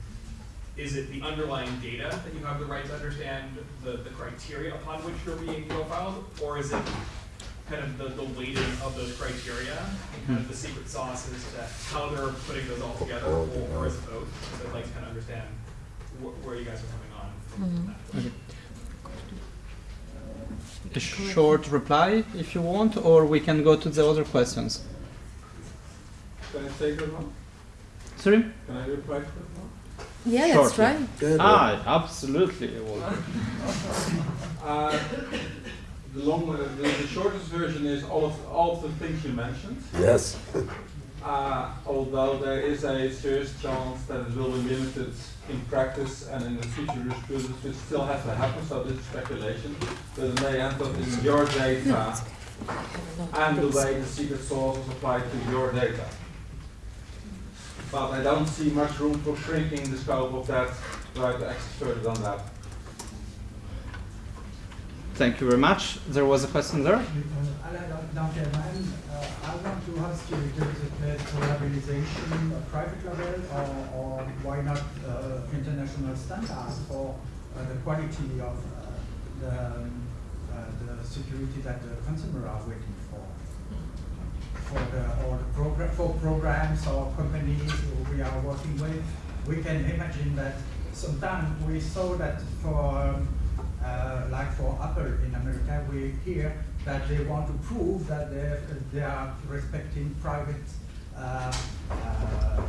is it the underlying data that you have the right to understand the, the criteria upon which you're being profiled, or is it kind of the, the weighting of those criteria and kind of the secret sauce as to how they're putting those all together, or, or is it both? So I'd like to kind of understand wh- where you guys are coming on from that. Mm-hmm. Okay. a short reply if you want, or we can go to the other questions. Can I take that one? Sorry? Can I reply to that one? Yeah, that's Shortly. right. Ah, absolutely. Walter. Uh, the long, uh, the, the shortest version is all of all of the things you mentioned. Yes. Uh, although there is a serious chance that it will be limited in practice and in the future jurisprudence, which still has to happen. So this is speculation, but it may end up in your data and the way the secret sauce is applied to your data. But I don't see much room for shrinking the scope of that, try to access further than that. Thank you very much. There was a question there. Uh, Alain uh, I want to ask you, there is a place for labelization at private level, or, or why not uh, international standards for uh, the quality of uh, the, um, uh, the security that the consumer are waiting for? The, or the program, for programs or companies we are working with, we can imagine that sometimes we saw that for uh, like for Apple in America, we hear that they want to prove that they, they are respecting private uh, uh,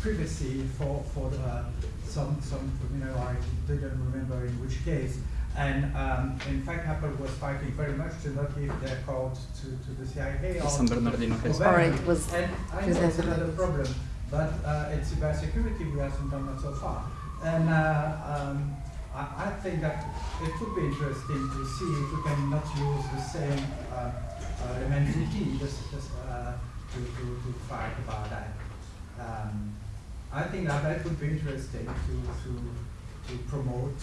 privacy for, for the, some, some, you know, I didn't remember in which case. And um, in fact, Apple was fighting very much to not give their code to, to the CIA or San to the Bernardino case. government. Or it was and I know it's another problem, but uh, it's about security we haven't done not so far. And uh, um, I, I think that it would be interesting to see if we can not use the same uh, uh, MNTT just, just uh, to, to, to fight about that. Um, I think that that would be interesting to, to, to promote.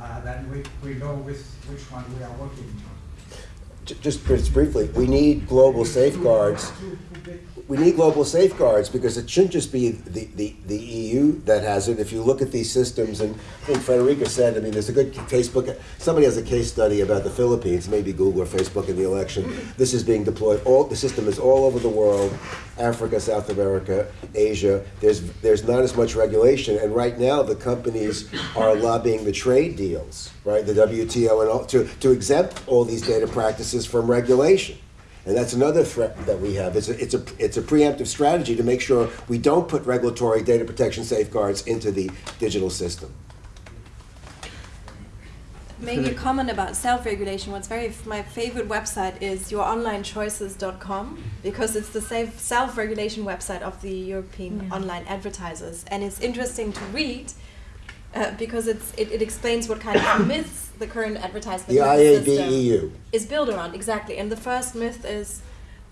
Uh, then we, we know which, which one we are working. J- Just briefly, we need global safeguards. We need global safeguards because it shouldn't just be the, the, the EU that has it. If you look at these systems, and I think Frederica said, I mean, there's a good Facebook, somebody has a case study about the Philippines, maybe Google or Facebook in the election. This is being deployed, all, the system is all over the world, Africa, South America, Asia. There's, there's not as much regulation, and right now the companies are lobbying the trade deals, right, the WTO and all, to, to exempt all these data practices from regulation. And that's another threat that we have. It's a, it's a, it's a preemptive strategy to make sure we don't put regulatory data protection safeguards into the digital system. Maybe a comment about self-regulation. What's very my favorite website is youronlinechoices.com because it's the safe self-regulation website of the European Yeah. online advertisers, and it's interesting to read uh, because it's it, it explains what kind of myths the current advertisement The IABEU. is built around exactly. And the first myth is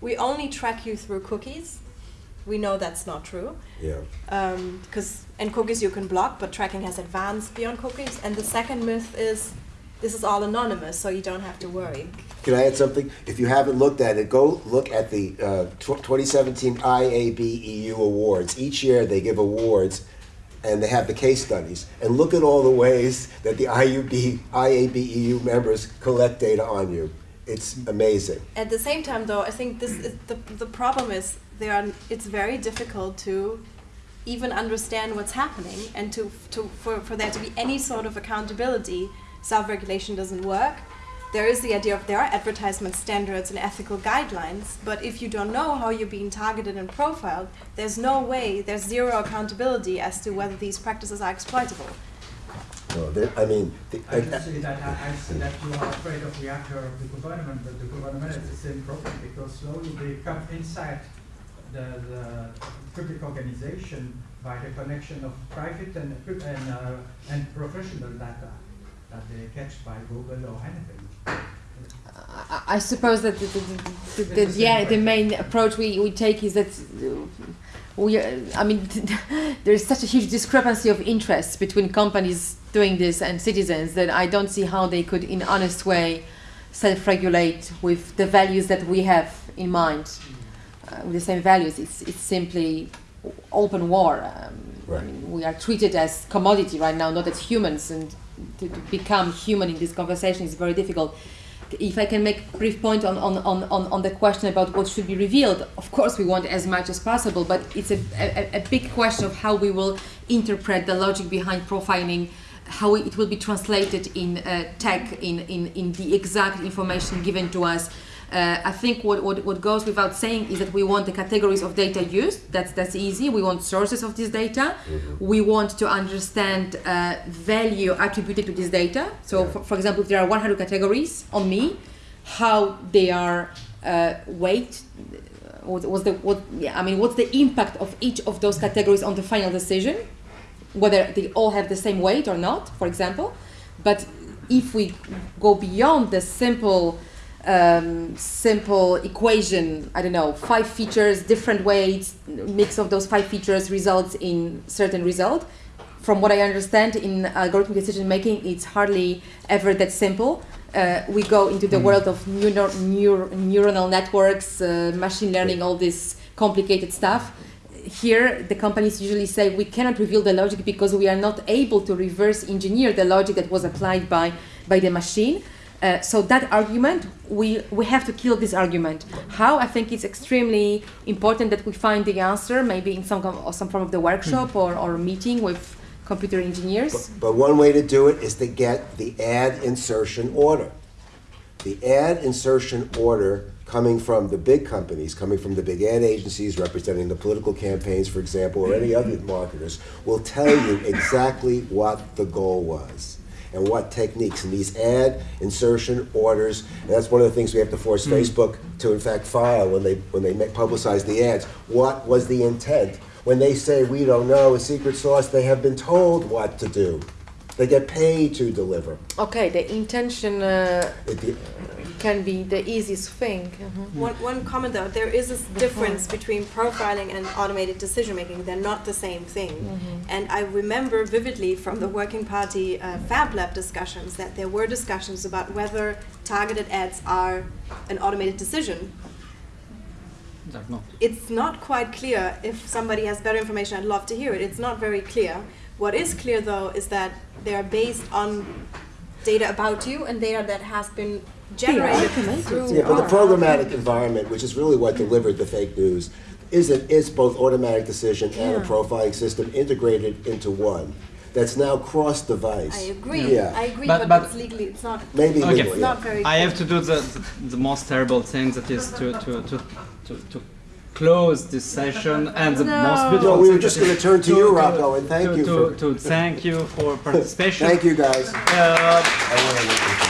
we only track you through cookies. We know that's not true Yeah. because and cookies you can block, but tracking has advanced beyond cookies. And the second myth is this is all anonymous, so you don't have to worry. Can I add something? If you haven't looked at it, go look at the uh, tw- 2017 IABEU awards. Each year they give awards and they have the case studies. And look at all the ways that the IUB, IABEU members collect data on you. It's amazing. At the same time, though, I think this is the the problem is there are it's very difficult to even understand what's happening and to to for, for there to be any sort of accountability. Self-regulation doesn't work. There is the idea of there are advertisement standards and ethical guidelines, but if you don't know how you're being targeted and profiled, there's no way, there's zero accountability as to whether these practices are exploitable. No, there- I mean, the, I can see that, I, I see that you are afraid of the actor of the government, but the government is the same problem because slowly they come inside the, the public organization by the connection of private and, and, uh, and professional data that they catch by Google or anything. I, I suppose that the, the, the, the, the, yeah, the main approach we, we take is that uh, we, uh, I mean, there is such a huge discrepancy of interests between companies doing this and citizens that I don't see how they could, in honest way, self-regulate with the values that we have in mind. Uh, with the same values, it's it's simply open war. Um, I mean, we are treated as commodity right now, not as humans, and to, to become human in this conversation is very difficult. If I can make a brief point on, on, on, on, the question about what should be revealed, of course we want as much as possible, but it's a, a, a big question of how we will interpret the logic behind profiling, how it will be translated in uh, tech, in, in, in the exact information given to us. Uh, I think what, what, what goes without saying is that we want the categories of data used. That's that's easy. We want sources of this data. We want to understand uh, value attributed to this data. So, for, for example, if there are 100 categories on me, how they are uh, weight. What was the what? Yeah, I mean, what's the impact of each of those categories on the final decision? Whether they all have the same weight or not, for example. But if we go beyond the simple um, simple equation, I don't know, five features, different weights, mix of those five features results in certain result. From what I understand in algorithmic decision making, it's hardly ever that simple. Uh, we go into the Mm. world of neuro- neuro- neuronal networks, uh, machine learning, all this complicated stuff. Here, the companies usually say we cannot reveal the logic because we are not able to reverse engineer the logic that was applied by, by the machine. Uh, so that argument, we, we have to kill this argument. How? I think it's extremely important that we find the answer, maybe in some, or some form of the workshop or, or meeting with computer engineers. But one way to do it is to get the ad insertion order. The ad insertion order coming from the big companies, coming from the big ad agencies representing the political campaigns, for example, or any other marketers, will tell you exactly what the goal was and what techniques. And these ad insertion orders, and that's one of the things we have to force hmm. Facebook to, in fact, file when they when they make, publicize the ads. What was the intent? When they say we don't know a secret sauce, they have been told what to do. They get paid to deliver. Okay, the intention uh, It- it- can be the easiest thing. Mhm. One, one comment though, there is a difference between profiling and automated decision making. They're not the same thing. Mhm. And I remember vividly from the Working Party uh, Fab Lab discussions that there were discussions about whether targeted ads are an automated decision. No. It's not quite clear. If somebody has better information, I'd love to hear it. It's not very clear. What is clear though is that they are based on data about you and data that has been generated through Yeah, but the programmatic environment, which is really what delivered the fake news, is it is both automatic decision and a profiling system integrated into one. That's now cross-device. I agree. Yeah. I agree, But- but, but- it's legally, it's not. Maybe Okay. legally, It's not very. I have to do the, the, the most terrible thing that is to, to, to, to, to close this session and the No. most beautiful No, we were just gonna turn to you, Rocco, and thank to- you to, for- to thank you for participation Thank you, guys. Uh,